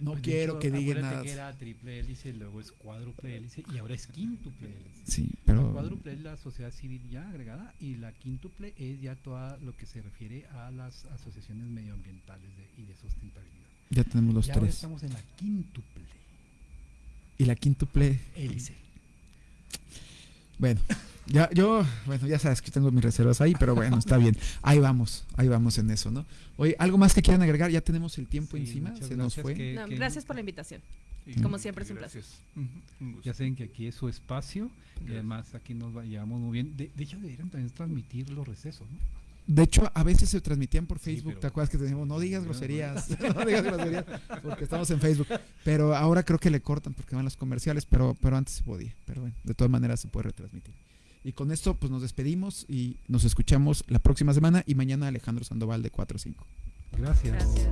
no pues quiero que digan nada. que era triple hélice luego es cuádruple hélice y ahora es quíntuple hélice. Sí pero la cuádruple es la sociedad civil ya agregada y la quíntuple es ya todo lo que se refiere a las asociaciones medioambientales y de sustentabilidad. Ya tenemos los ya tres. estamos en la quíntuple y la quíntuple hélice bueno, ya, yo, bueno, ya sabes que tengo mis reservas ahí, pero bueno, está bien. Ahí vamos, ahí vamos en eso, ¿no? Oye, ¿algo más que quieran agregar? Ya tenemos el tiempo encima, se nos fue. gracias por la invitación. Como siempre es un placer. Ya saben que aquí es su espacio y además aquí nos llevamos muy bien. De, hecho, deberían también transmitir los recesos, ¿no? De hecho, a veces se transmitían por Facebook, ¿te acuerdas que teníamos? No digas groserías, no digas groserías, porque estamos en Facebook. Pero ahora creo que le cortan porque van los comerciales, pero, pero antes se podía. Pero bueno, de todas maneras se puede retransmitir. Y con esto, pues nos despedimos y nos escuchamos la próxima semana y mañana Alejandro Sandoval de 4 a 5. Gracias. Gracias.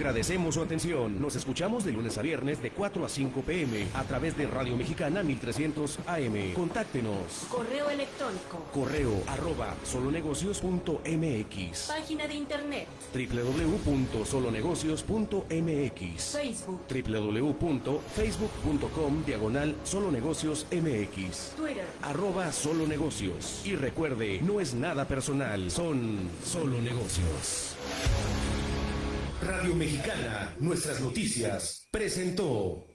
Agradecemos su atención. Nos escuchamos de lunes a viernes de 4 a 5 pm a través de Radio Mexicana 1300 AM. Contáctenos. Correo electrónico. Correo arroba solonegocios.mx. Página de internet. www.solonegocios.mx. Facebook. www.facebook.com diagonal solonegociosmx. Twitter. Arroba solonegocios. Y recuerde, no es nada personal, son solo negocios. Radio Mexicana, nuestras noticias, presentó.